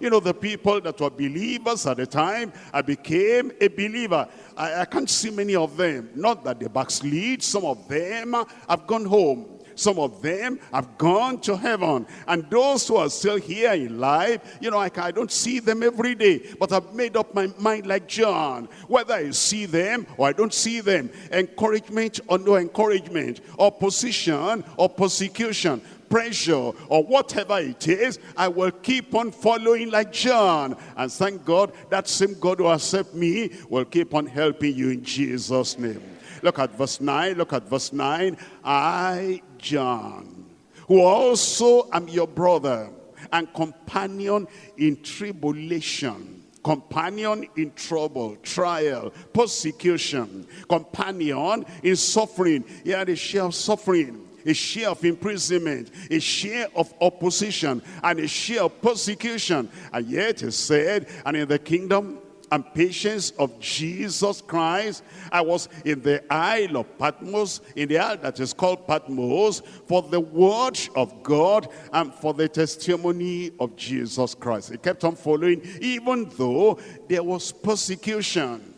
B: You know, the people that were believers at the time, I became a believer. I, I can't see many of them. Not that they backslid. Some of them have gone home. Some of them have gone to heaven. And those who are still here in life, you know, I, I don't see them every day. But I've made up my mind like John. Whether I see them or I don't see them. Encouragement or no encouragement. Opposition or persecution pressure or whatever it is, I will keep on following like John. And thank God, that same God who accept me will keep on helping you in Jesus' name. Look at verse 9. Look at verse 9. I, John, who also am your brother and companion in tribulation companion in trouble, trial, persecution, companion in suffering. He had a share of suffering, a share of imprisonment, a share of opposition, and a share of persecution. And yet he said, and in the kingdom and patience of Jesus Christ. I was in the Isle of Patmos, in the isle that is called Patmos, for the word of God and for the testimony of Jesus Christ. He kept on following, even though there was persecution.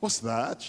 B: What's that?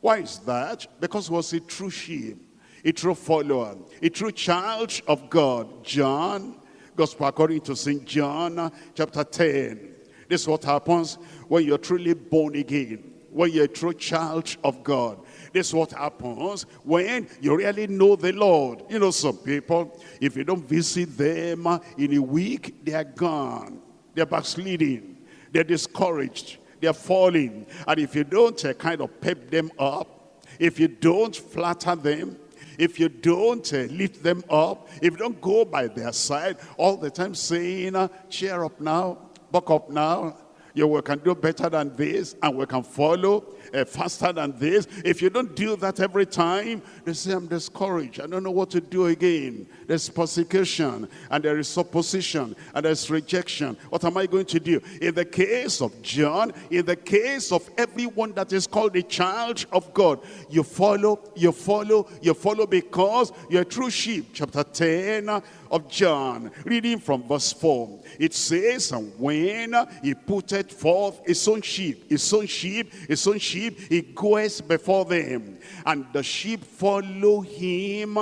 B: Why is that? Because he was a true sheep, a true follower, a true child of God. John, Gospel according to St. John, chapter 10. This is what happens when you're truly born again, when you're a true child of God. This is what happens when you really know the Lord. You know, some people, if you don't visit them in a week, they are gone. They're backsliding. They're discouraged. They're falling. And if you don't uh, kind of pep them up, if you don't flatter them, if you don't uh, lift them up, if you don't go by their side all the time saying, uh, cheer up now, buck up now, you can do better than this and we can follow uh, faster than this. If you don't do that every time, they say, I'm discouraged. I don't know what to do again. There's persecution and there is opposition and there's rejection. What am I going to do? In the case of John, in the case of everyone that is called a child of God, you follow, you follow, you follow because you're a true sheep. Chapter 10 of John, reading from verse 4. It says, and when he putteth forth his own sheep, his own sheep, his own sheep, he goes before them. And the sheep follow him,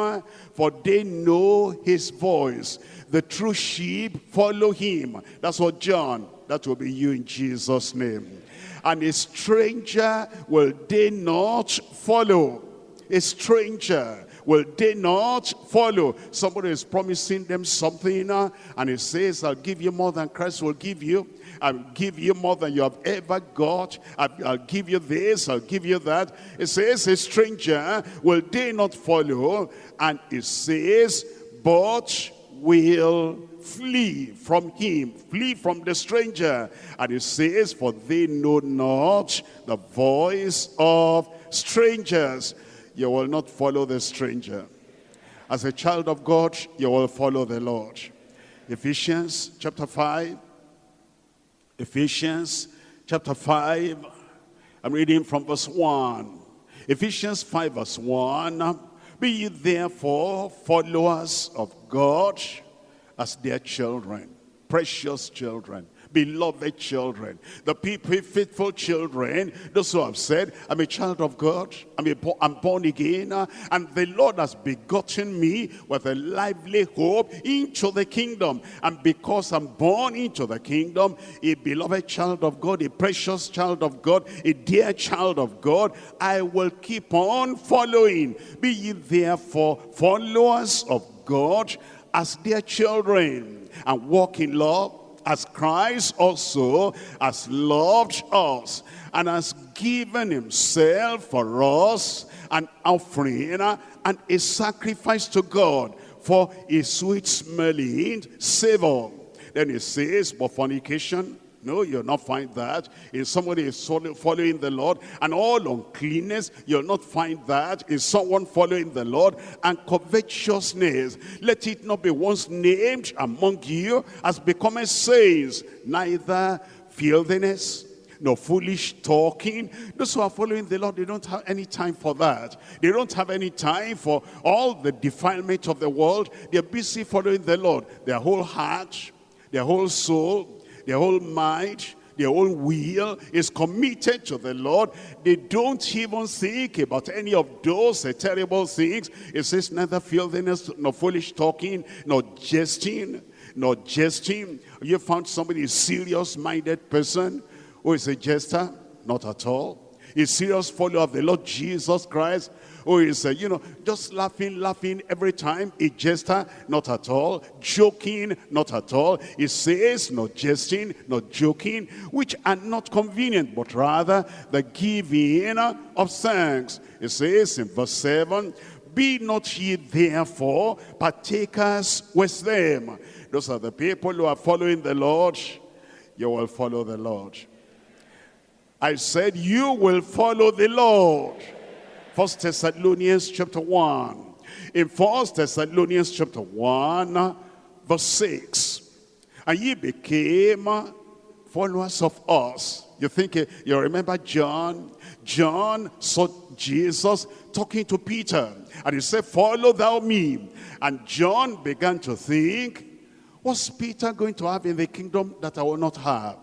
B: for they know his voice. The true sheep follow him. That's what John, that will be you in Jesus' name. And a stranger will they not follow. A stranger will they not follow? Somebody is promising them something uh, and he says, I'll give you more than Christ will give you. I'll give you more than you have ever got. I'll, give you this, I'll give you that. It says, a stranger will they not follow? And it says, but will flee from him, flee from the stranger. And it says, for they know not the voice of strangers you will not follow the stranger. As a child of God, you will follow the Lord. Ephesians chapter 5. Ephesians chapter 5. I'm reading from verse 1. Ephesians 5 verse 1. Be ye therefore followers of God as their children, precious children beloved children, the people, faithful children, those who have said, I'm a child of God, I'm, a, I'm born again, and the Lord has begotten me with a lively hope into the kingdom. And because I'm born into the kingdom, a beloved child of God, a precious child of God, a dear child of God, I will keep on following. Be ye therefore followers of God as dear children and walk in love as Christ also has loved us and has given himself for us an offering and a sacrifice to God for a sweet smelling savor. Then he says, but fornication, no, you'll not find that. If somebody is following the Lord and all uncleanness, you'll not find that. In someone following the Lord and covetousness, let it not be once named among you as becoming saints, neither filthiness, no foolish talking. Those who are following the Lord, they don't have any time for that. They don't have any time for all the defilement of the world. They're busy following the Lord. Their whole heart, their whole soul, their whole mind, their whole will is committed to the Lord. They don't even think about any of those terrible things. It says neither filthiness, nor foolish talking, nor jesting, nor jesting. You found somebody a serious-minded person who is a jester? Not at all. A serious follower of the Lord Jesus Christ who is, uh, you know, just laughing, laughing every time. A jester, not at all. Joking, not at all. He says, not jesting, not joking, which are not convenient, but rather the giving of thanks. It says in verse 7, Be not ye therefore partakers with them. Those are the people who are following the Lord. You will follow the Lord. I said, you will follow the Lord. First Thessalonians chapter 1. In First Thessalonians chapter 1, verse 6. And ye became followers of us. You think, eh, you remember John? John saw Jesus talking to Peter. And he said, follow thou me. And John began to think, what's Peter going to have in the kingdom that I will not have?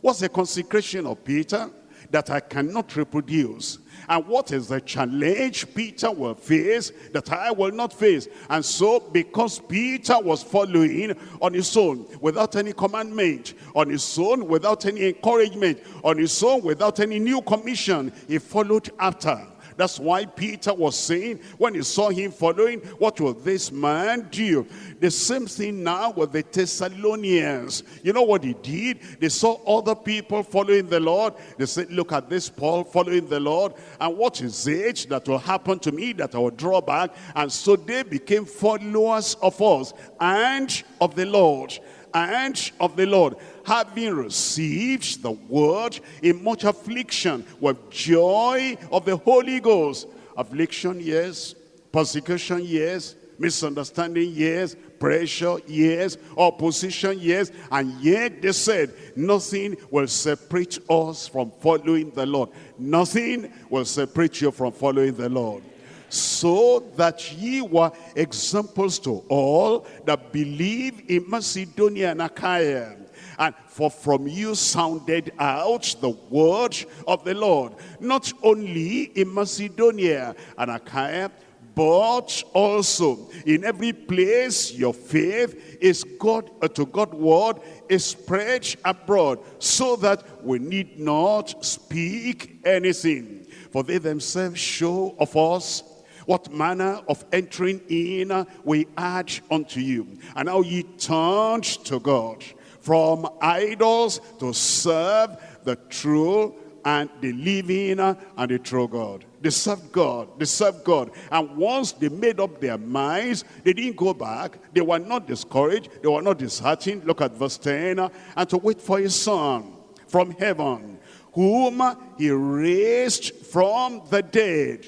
B: What's the consecration of Peter that I cannot reproduce? And what is the challenge Peter will face that I will not face? And so because Peter was following on his own without any commandment, on his own without any encouragement, on his own without any new commission, he followed after. That's why Peter was saying, when he saw him following, what will this man do? The same thing now with the Thessalonians. You know what he did? They saw other people following the Lord. They said, look at this Paul following the Lord. And what is it that will happen to me that I will draw back? And so they became followers of us and of the Lord and of the Lord having received the word in much affliction with joy of the Holy Ghost. Affliction, yes. Persecution, yes. Misunderstanding, yes. Pressure, yes. Opposition, yes. And yet they said, nothing will separate us from following the Lord. Nothing will separate you from following the Lord so that ye were examples to all that believe in Macedonia and Achaia. And for from you sounded out the word of the Lord, not only in Macedonia and Achaia, but also in every place your faith is God uh, to God word is spread abroad so that we need not speak anything. For they themselves show of us what manner of entering in we add unto you and how ye turned to God from idols to serve the true and the living and the true God. They served God. They served God. And once they made up their minds, they didn't go back. They were not discouraged. They were not disheartened. Look at verse 10. And to wait for his son from heaven, whom he raised from the dead,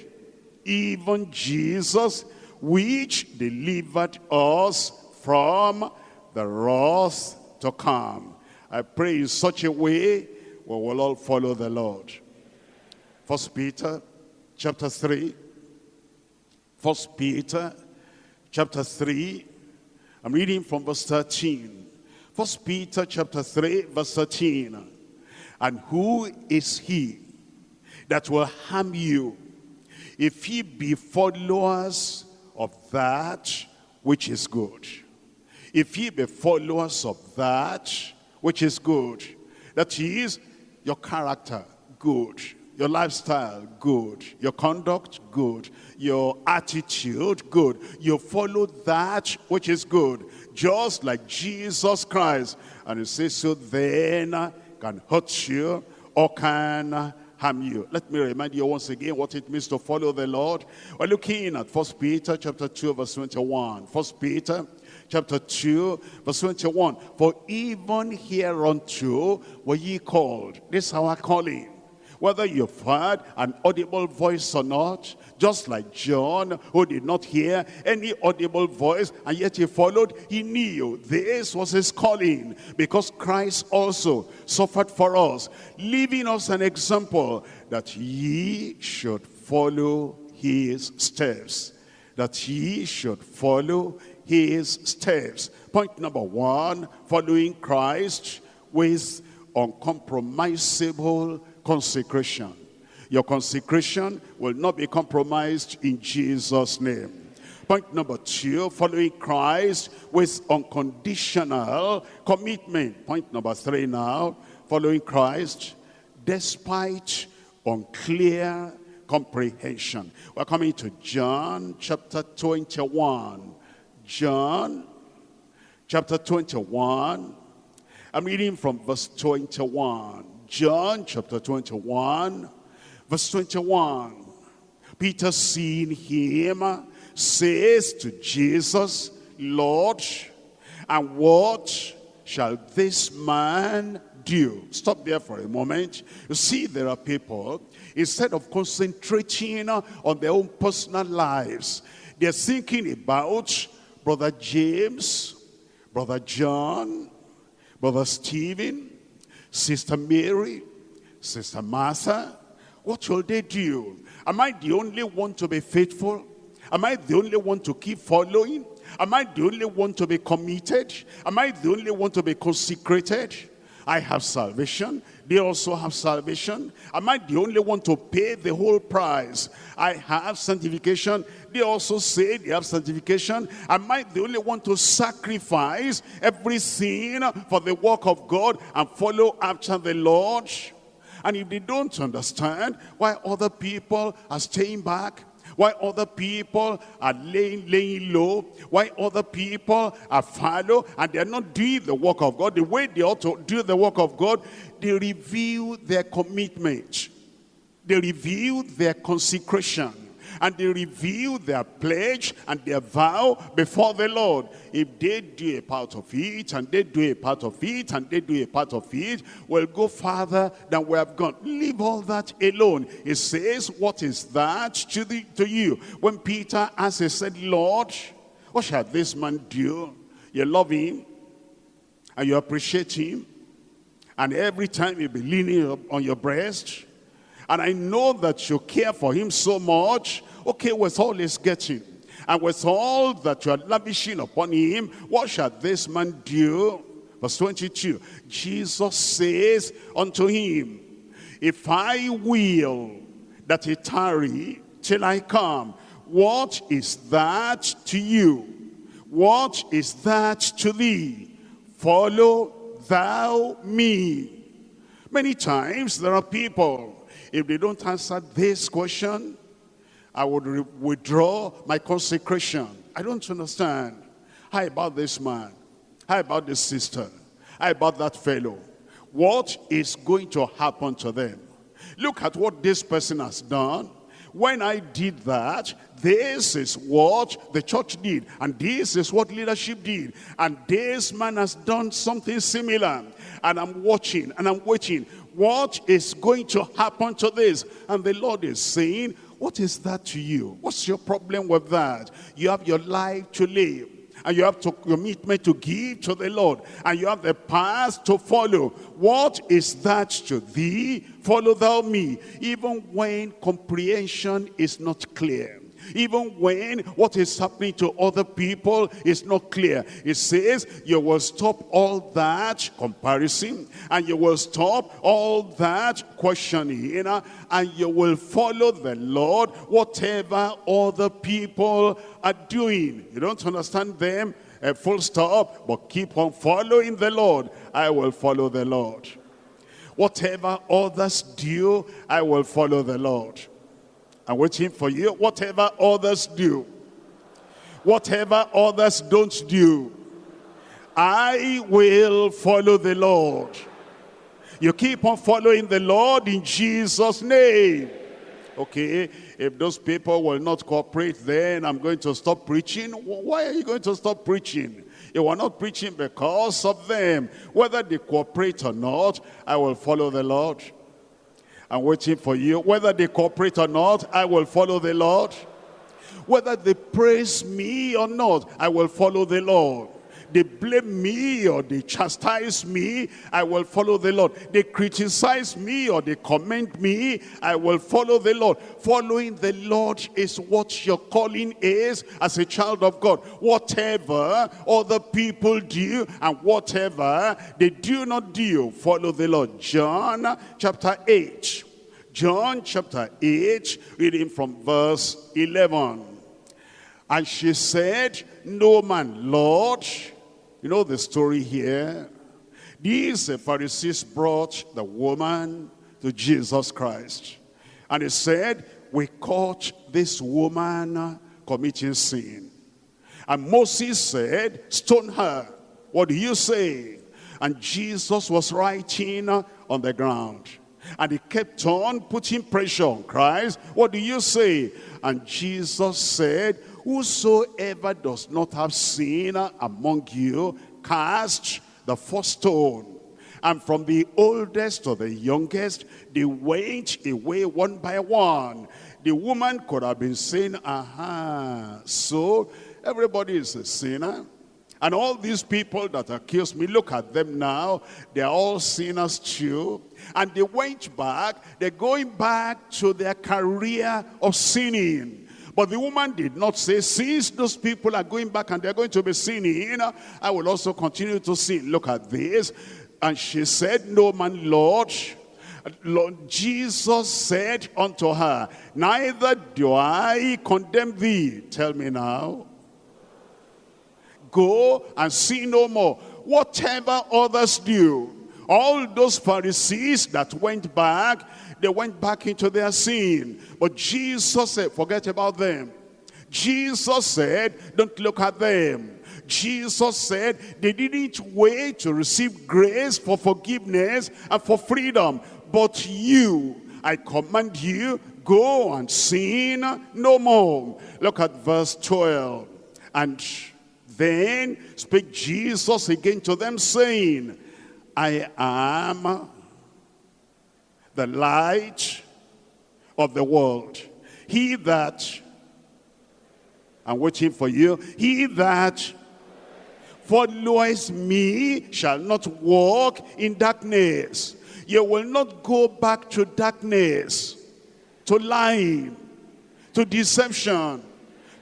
B: even Jesus, which delivered us from the wrath to come. I pray in such a way we will all follow the Lord. First Peter chapter 3. First Peter chapter 3. I'm reading from verse 13. First Peter chapter 3 verse 13. And who is he that will harm you if ye be followers of that which is good? If ye be followers of that which is good, that is your character, good, your lifestyle, good, your conduct, good, your attitude, good. You follow that which is good, just like Jesus Christ. And it says, so then can hurt you or can harm you. Let me remind you once again what it means to follow the Lord. We're looking at First Peter chapter 2 verse 21. First Peter chapter 2, verse 21. For even hereunto were ye called. This is our calling. Whether you've heard an audible voice or not, just like John, who did not hear any audible voice, and yet he followed, he knew this was his calling, because Christ also suffered for us, leaving us an example that ye should follow his steps. That ye should follow his steps. Point number one, following Christ with uncompromisable consecration. Your consecration will not be compromised in Jesus' name. Point number two, following Christ with unconditional commitment. Point number three now, following Christ despite unclear comprehension. We're coming to John chapter 21. John chapter 21. I'm reading from verse 21. John chapter 21, verse 21. Peter seeing him says to Jesus, Lord, and what shall this man do? Stop there for a moment. You see, there are people, instead of concentrating on their own personal lives, they're thinking about Brother James, Brother John, Brother Stephen, Sister Mary, Sister Martha. What will they do? Am I the only one to be faithful? Am I the only one to keep following? Am I the only one to be committed? Am I the only one to be consecrated? I have salvation. They also have salvation. Am I the only one to pay the whole price? I have sanctification. They also say they have sanctification. Am I the only one to sacrifice every sin for the work of God and follow after the Lord? And if they don't understand why other people are staying back, why other people are laying, laying low, why other people are fallow, and they're not doing the work of God the way they ought to do the work of God, they reveal their commitment. They reveal their consecration and they reveal their pledge and their vow before the Lord. If they do a part of it, and they do a part of it, and they do a part of it, we'll go farther than we have gone. Leave all that alone. It says, what is that to, the, to you? When Peter asked, he said, Lord, what shall this man do? You love him, and you appreciate him, and every time you be leaning on your breast, and I know that you care for him so much, Okay, with all he's getting, and with all that you are lavishing upon him, what shall this man do? Verse 22, Jesus says unto him, If I will that he tarry till I come, what is that to you? What is that to thee? Follow thou me. Many times there are people, if they don't answer this question, I would withdraw my consecration. I don't understand. How about this man? How about this sister? How about that fellow? What is going to happen to them? Look at what this person has done. When I did that, this is what the church did. And this is what leadership did. And this man has done something similar. And I'm watching and I'm waiting. What is going to happen to this? And the Lord is saying, what is that to you? What's your problem with that? You have your life to live. And you have to commitment to give to the Lord. And you have the path to follow. What is that to thee? Follow thou me. Even when comprehension is not clear even when what is happening to other people is not clear. It says you will stop all that comparison and you will stop all that questioning and you will follow the Lord whatever other people are doing. You don't understand them, a full stop, but keep on following the Lord. I will follow the Lord. Whatever others do, I will follow the Lord. I'm waiting for you. Whatever others do, whatever others don't do, I will follow the Lord. You keep on following the Lord in Jesus' name. Okay, if those people will not cooperate, then I'm going to stop preaching. Why are you going to stop preaching? You are not preaching because of them. Whether they cooperate or not, I will follow the Lord. I'm waiting for you. Whether they cooperate or not, I will follow the Lord. Whether they praise me or not, I will follow the Lord. They blame me or they chastise me, I will follow the Lord. They criticize me or they comment me, I will follow the Lord. Following the Lord is what your calling is as a child of God. Whatever other people do and whatever they do not do, follow the Lord. John chapter 8. John chapter 8, reading from verse 11. And she said, No man, Lord, you know the story here? These Pharisees brought the woman to Jesus Christ. And he said, we caught this woman committing sin. And Moses said, stone her. What do you say? And Jesus was writing on the ground. And he kept on putting pressure on Christ. What do you say? And Jesus said, Whosoever does not have sin among you, cast the first stone. And from the oldest to the youngest, they went away one by one. The woman could have been saying, aha, so everybody is a sinner. And all these people that accuse me, look at them now. They're all sinners too. And they went back. They're going back to their career of sinning. But the woman did not say, since those people are going back and they're going to be sinning, I will also continue to sin. Look at this. And she said, no man, Lord. Lord Jesus said unto her, neither do I condemn thee. Tell me now. Go and sin no more. Whatever others do, all those Pharisees that went back, they went back into their sin. But Jesus said, forget about them. Jesus said, don't look at them. Jesus said they didn't wait to receive grace for forgiveness and for freedom. But you, I command you, go and sin no more. Look at verse 12. And then spake Jesus again to them, saying, I am the light of the world. He that, I'm waiting for you, he that followeth me shall not walk in darkness. You will not go back to darkness, to lying, to deception,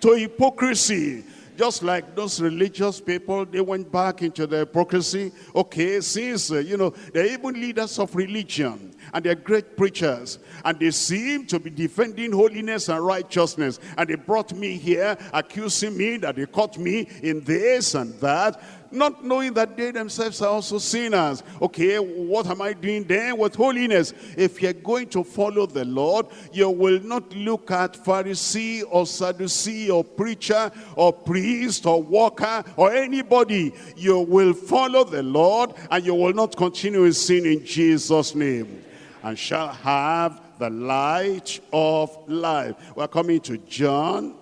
B: to hypocrisy, just like those religious people, they went back into their hypocrisy. Okay, since, uh, you know, they're even leaders of religion and they're great preachers and they seem to be defending holiness and righteousness and they brought me here accusing me that they caught me in this and that not knowing that they themselves are also sinners. Okay, what am I doing then with holiness? If you're going to follow the Lord, you will not look at Pharisee or Sadducee or preacher or priest or worker or anybody. You will follow the Lord and you will not continue in sin in Jesus' name. And shall have the light of life. We're coming to John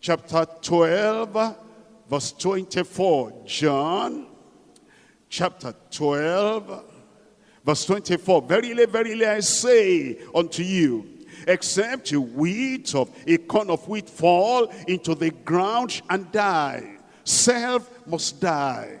B: chapter 12 verse 24. John chapter 12, verse 24. Verily, verily, I say unto you, except a wheat of a corn of wheat fall into the ground and die, self must die.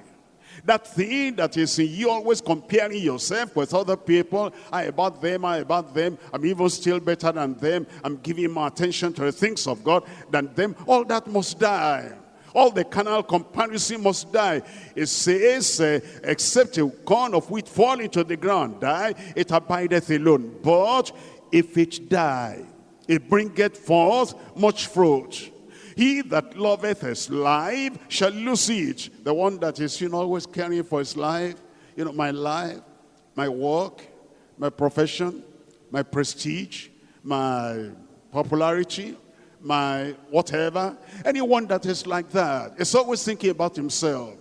B: That thing that is in you, always comparing yourself with other people. I about them, I about them. I'm even still better than them. I'm giving more attention to the things of God than them. All that must die. All the carnal comparison must die. It says, uh, except a corn of wheat fall into the ground, die, it abideth alone. But if it die, it bringeth forth much fruit. He that loveth his life shall lose it. The one that is you know, always caring for his life, you know, my life, my work, my profession, my prestige, my popularity, my whatever. Anyone that is like that is always thinking about himself.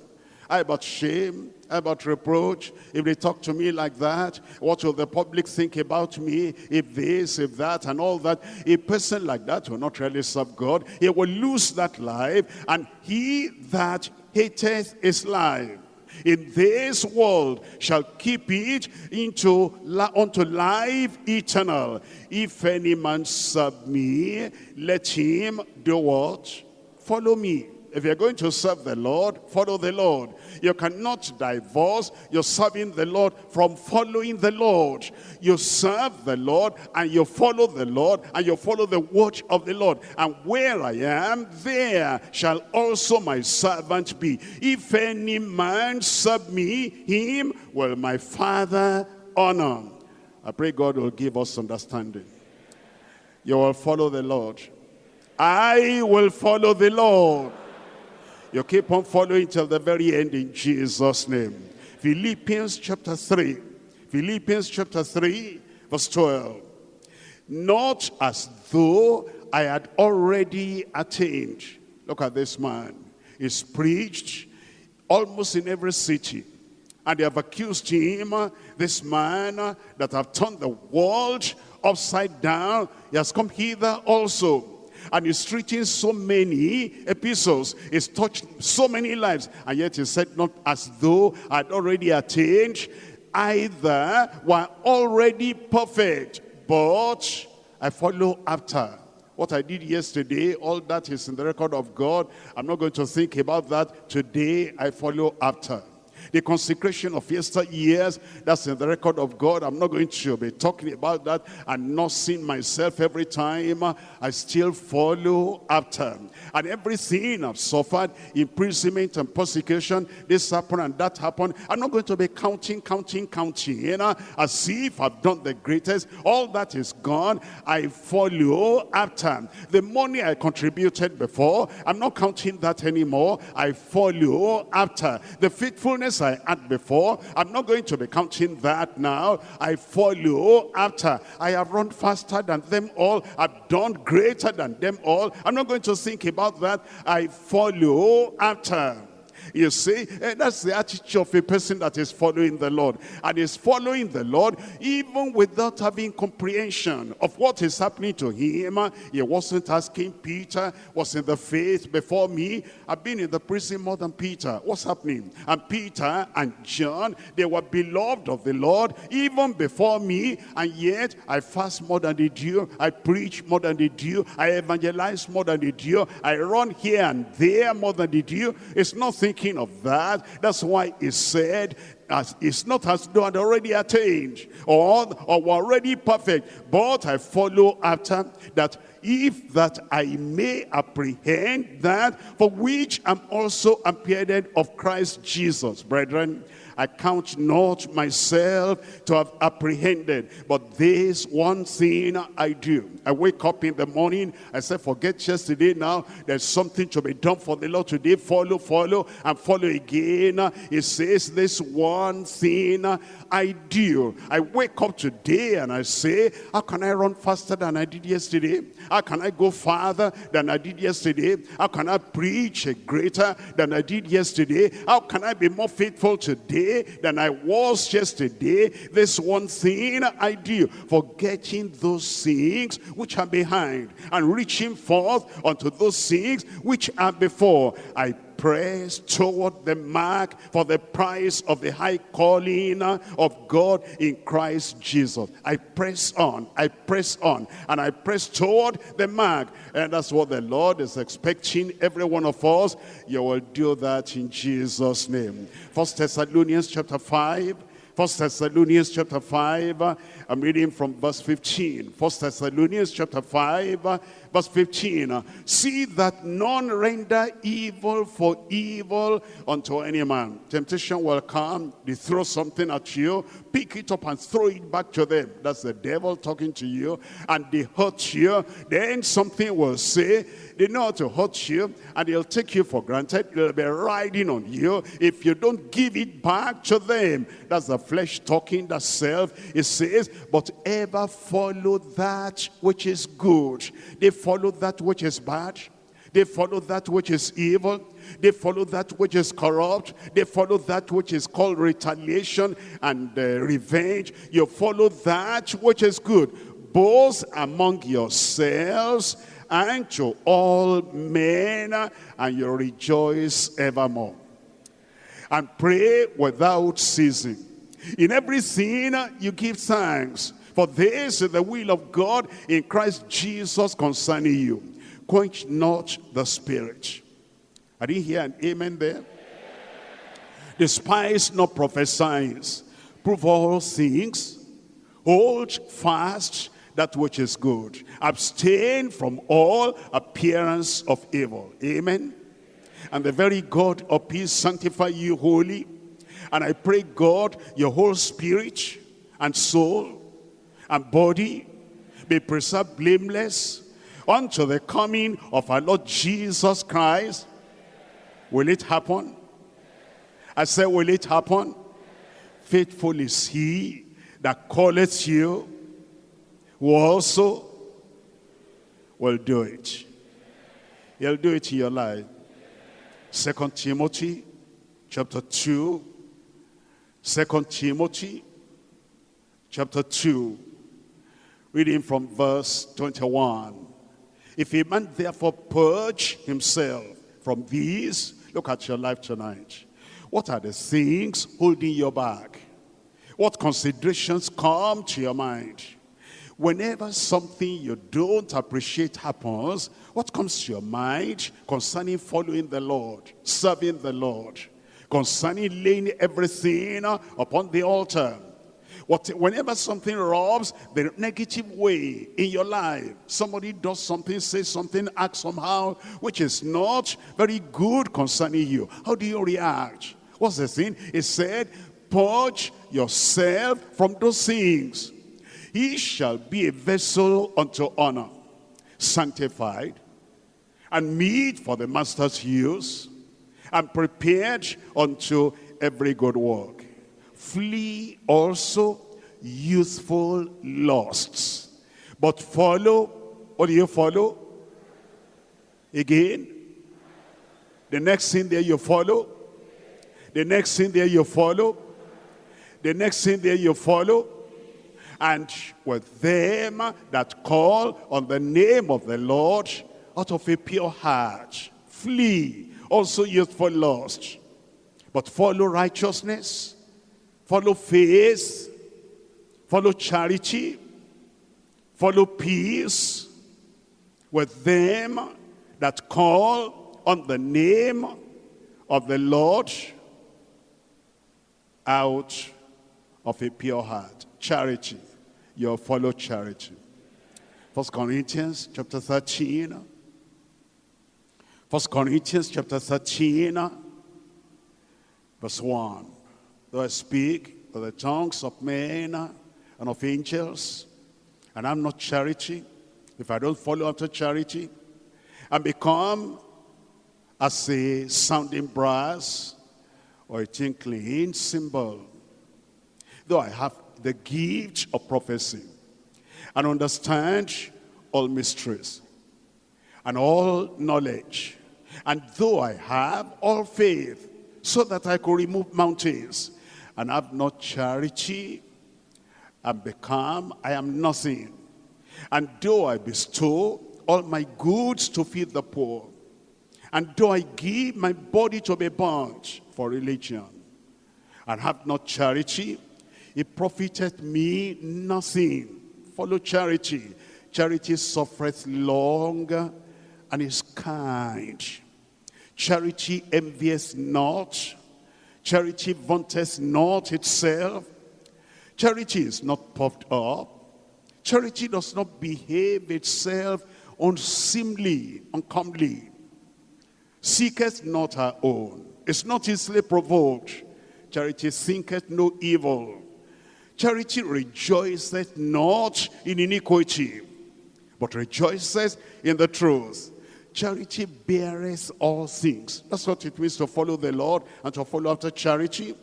B: I about shame, I about reproach. If they talk to me like that, what will the public think about me? If this, if that, and all that. A person like that will not really serve God. He will lose that life. And he that hateth his life in this world shall keep it into unto life eternal. If any man serve me, let him do what? Follow me. If you're going to serve the Lord, follow the Lord. You cannot divorce your serving the Lord from following the Lord. You serve the Lord and you follow the Lord and you follow the watch of the Lord. And where I am, there shall also my servant be. If any man serve me, him will my Father honor. I pray God will give us understanding. You will follow the Lord. I will follow the Lord. You keep on following till the very end in Jesus' name. Philippians chapter 3. Philippians chapter 3, verse 12. Not as though I had already attained. Look at this man. He's preached almost in every city. And they have accused him, this man that have turned the world upside down. He has come hither also and he's treating so many epistles. He's touched so many lives. And yet he said, not as though I'd already attained. either were already perfect, but I follow after. What I did yesterday, all that is in the record of God. I'm not going to think about that. Today, I follow after. The consecration of yesteryears, that's in the record of God. I'm not going to be talking about that and not seeing myself every time. I still follow after. And everything I've suffered, imprisonment and persecution, this happened and that happened. I'm not going to be counting, counting, counting, you know, as if I've done the greatest. All that is gone. I follow after. The money I contributed before, I'm not counting that anymore. I follow after. The faithfulness I had before. I'm not going to be counting that now. I follow after. I have run faster than them all. I've done greater than them all. I'm not going to think about that. I follow after. You see, that's the attitude of a person that is following the Lord. And is following the Lord even without having comprehension of what is happening to him. He wasn't asking Peter, was in the faith before me. I've been in the prison more than Peter. What's happening? And Peter and John, they were beloved of the Lord even before me. And yet I fast more than they do. I preach more than they do. I evangelize more than they do. I run here and there more than they do. It's nothing thinking of that. That's why he said, as it's not as though I'd already attained or, or were already perfect, but I follow after that if that I may apprehend that for which I'm also appeared of Christ Jesus, brethren. I count not myself to have apprehended, but this one thing I do. I wake up in the morning, I say, forget yesterday now, there's something to be done for the Lord today. Follow, follow, and follow again. It says, this one thing I do. I wake up today and I say, how can I run faster than I did yesterday? How can I go farther than I did yesterday? How can I preach greater than I did yesterday? How can I be more faithful today? than I was yesterday. This one thing I do, forgetting those things which are behind and reaching forth unto those things which are before. I press toward the mark for the prize of the high calling of God in Christ Jesus. I press on, I press on, and I press toward the mark. And that's what the Lord is expecting every one of us. You will do that in Jesus' name. First Thessalonians chapter 5, First Thessalonians chapter 5, I'm reading from verse 15. First Thessalonians chapter 5, verse 15. See that none render evil for evil unto any man. Temptation will come, they throw something at you, pick it up and throw it back to them. That's the devil talking to you, and they hurt you. Then something will say, they know how to hurt you, and they'll take you for granted. They'll be riding on you if you don't give it back to them. That's the flesh talking, that self. It says, but ever follow that which is good. They follow that which is bad. They follow that which is evil. They follow that which is corrupt. They follow that which is called retaliation and uh, revenge. You follow that which is good, both among yourselves and to all men, and you rejoice evermore. And pray without ceasing. In everything uh, you give thanks, for this is the will of God in Christ Jesus concerning you. Quench not the spirit. I didn't hear an amen there. Despise not prophesying. Prove all things. Hold fast that which is good. Abstain from all appearance of evil. Amen. And the very God of peace sanctify you wholly and I pray, God, your whole spirit and soul and body be preserved blameless unto the coming of our Lord Jesus Christ. Will it happen? I said, will it happen? Faithful is he that calleth you, who also will do it. He'll do it in your life. Second Timothy chapter 2 Second Timothy chapter 2, reading from verse 21. If a man therefore purge himself from these, look at your life tonight. What are the things holding you back? What considerations come to your mind? Whenever something you don't appreciate happens, what comes to your mind concerning following the Lord, serving the Lord, concerning laying everything upon the altar? What, whenever something rubs the negative way in your life, somebody does something, says something, acts somehow, which is not very good concerning you. How do you react? What's the thing? It said, purge yourself from those things. He shall be a vessel unto honor, sanctified, and meet for the master's use, and prepared unto every good work. Flee also youthful lusts, but follow, what do you follow? Again, the next thing there you follow, the next thing there you follow, the next thing there you follow, and with them that call on the name of the Lord out of a pure heart, flee also youthful lust, but follow righteousness, follow faith, follow charity, follow peace with them that call on the name of the Lord out of a pure heart. Charity. You follow charity. First Corinthians chapter 13. First Corinthians chapter 13, verse 1. Though I speak with the tongues of men and of angels, and I'm not charity, if I don't follow after charity, and become as a sounding brass or a tinkling cymbal, though I have the gift of prophecy and understand all mysteries and all knowledge, and though I have all faith so that I could remove mountains and have not charity and become, I am nothing. And though I bestow all my goods to feed the poor, and though I give my body to be burnt for religion, and have not charity, it profiteth me nothing. Follow charity. Charity suffereth long and is kind. Charity envies not. Charity vaunteth not itself. Charity is not puffed up. Charity does not behave itself unseemly, uncomely. Seeketh not her own. Is not easily provoked. Charity thinketh no evil. Charity rejoiceth not in iniquity, but rejoiceth in the truth. Charity beareth all things. That's what it means to follow the Lord and to follow after charity.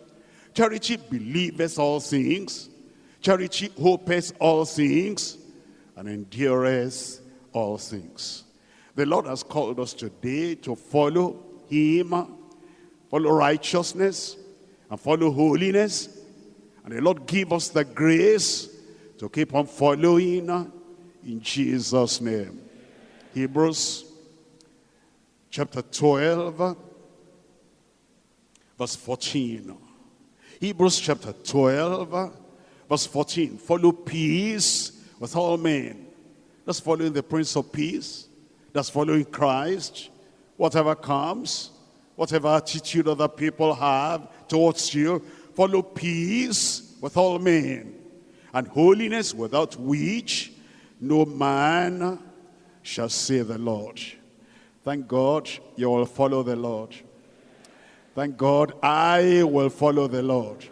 B: Charity believeth all things. Charity hopeth all things and endureth all things. The Lord has called us today to follow him, follow righteousness, and follow holiness. And the Lord give us the grace to keep on following in Jesus' name. Hebrews chapter 12, verse 14. Hebrews chapter 12, verse 14. Follow peace with all men. That's following the Prince of Peace. That's following Christ. Whatever comes, whatever attitude other people have towards you, follow peace with all men. And holiness without which no man shall see the Lord. Thank God you will follow the Lord. Thank God I will follow the Lord.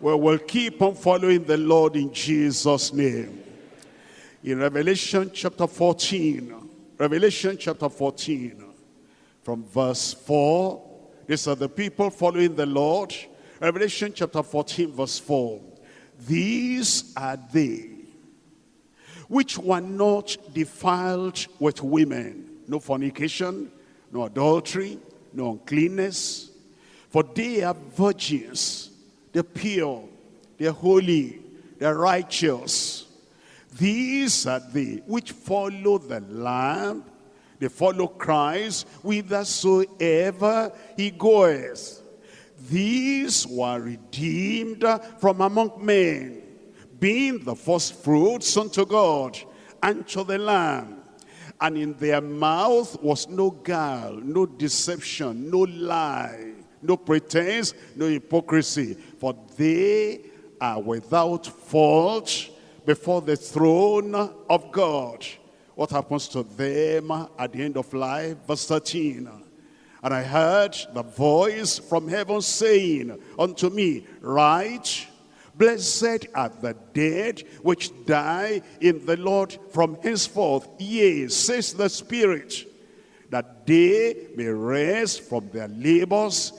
B: We will keep on following the Lord in Jesus' name. In Revelation chapter 14, Revelation chapter 14, from verse 4, these are the people following the Lord. Revelation chapter 14, verse 4. These are they which were not defiled with women no fornication, no adultery, no uncleanness. For they are virgins, they're pure, they're holy, they're righteous. These are they which follow the Lamb, they follow Christ whithersoever he goeth. These were redeemed from among men, being the first fruits unto God and to the Lamb. And in their mouth was no guile, no deception, no lie, no pretense, no hypocrisy. For they are without fault before the throne of God. What happens to them at the end of life? Verse 13. And I heard the voice from heaven saying unto me, Write, Blessed are the dead which die in the Lord from henceforth. Yea, says the Spirit, that they may rest from their labors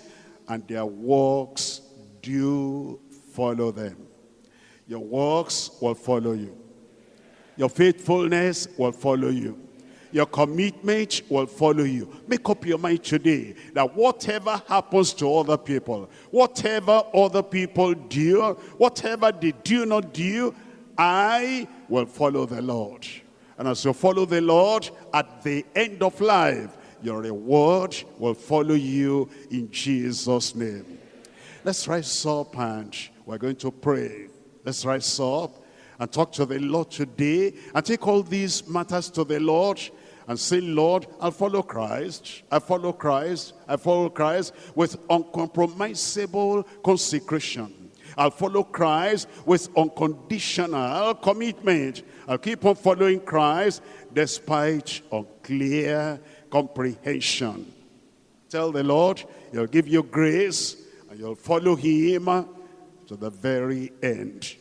B: and their works do follow them. Your works will follow you. Your faithfulness will follow you. Your commitment will follow you. Make up your mind today that whatever happens to other people, whatever other people do, whatever they do not do, I will follow the Lord. And as you follow the Lord, at the end of life, your reward will follow you in Jesus' name. Let's rise up and we're going to pray. Let's rise up and talk to the Lord today and take all these matters to the Lord and say, Lord, I'll follow Christ. I follow Christ. I follow Christ with uncompromisable consecration. I'll follow Christ with unconditional commitment. I'll keep on following Christ despite unclear comprehension. Tell the Lord, he'll give you grace and you'll follow him to the very end.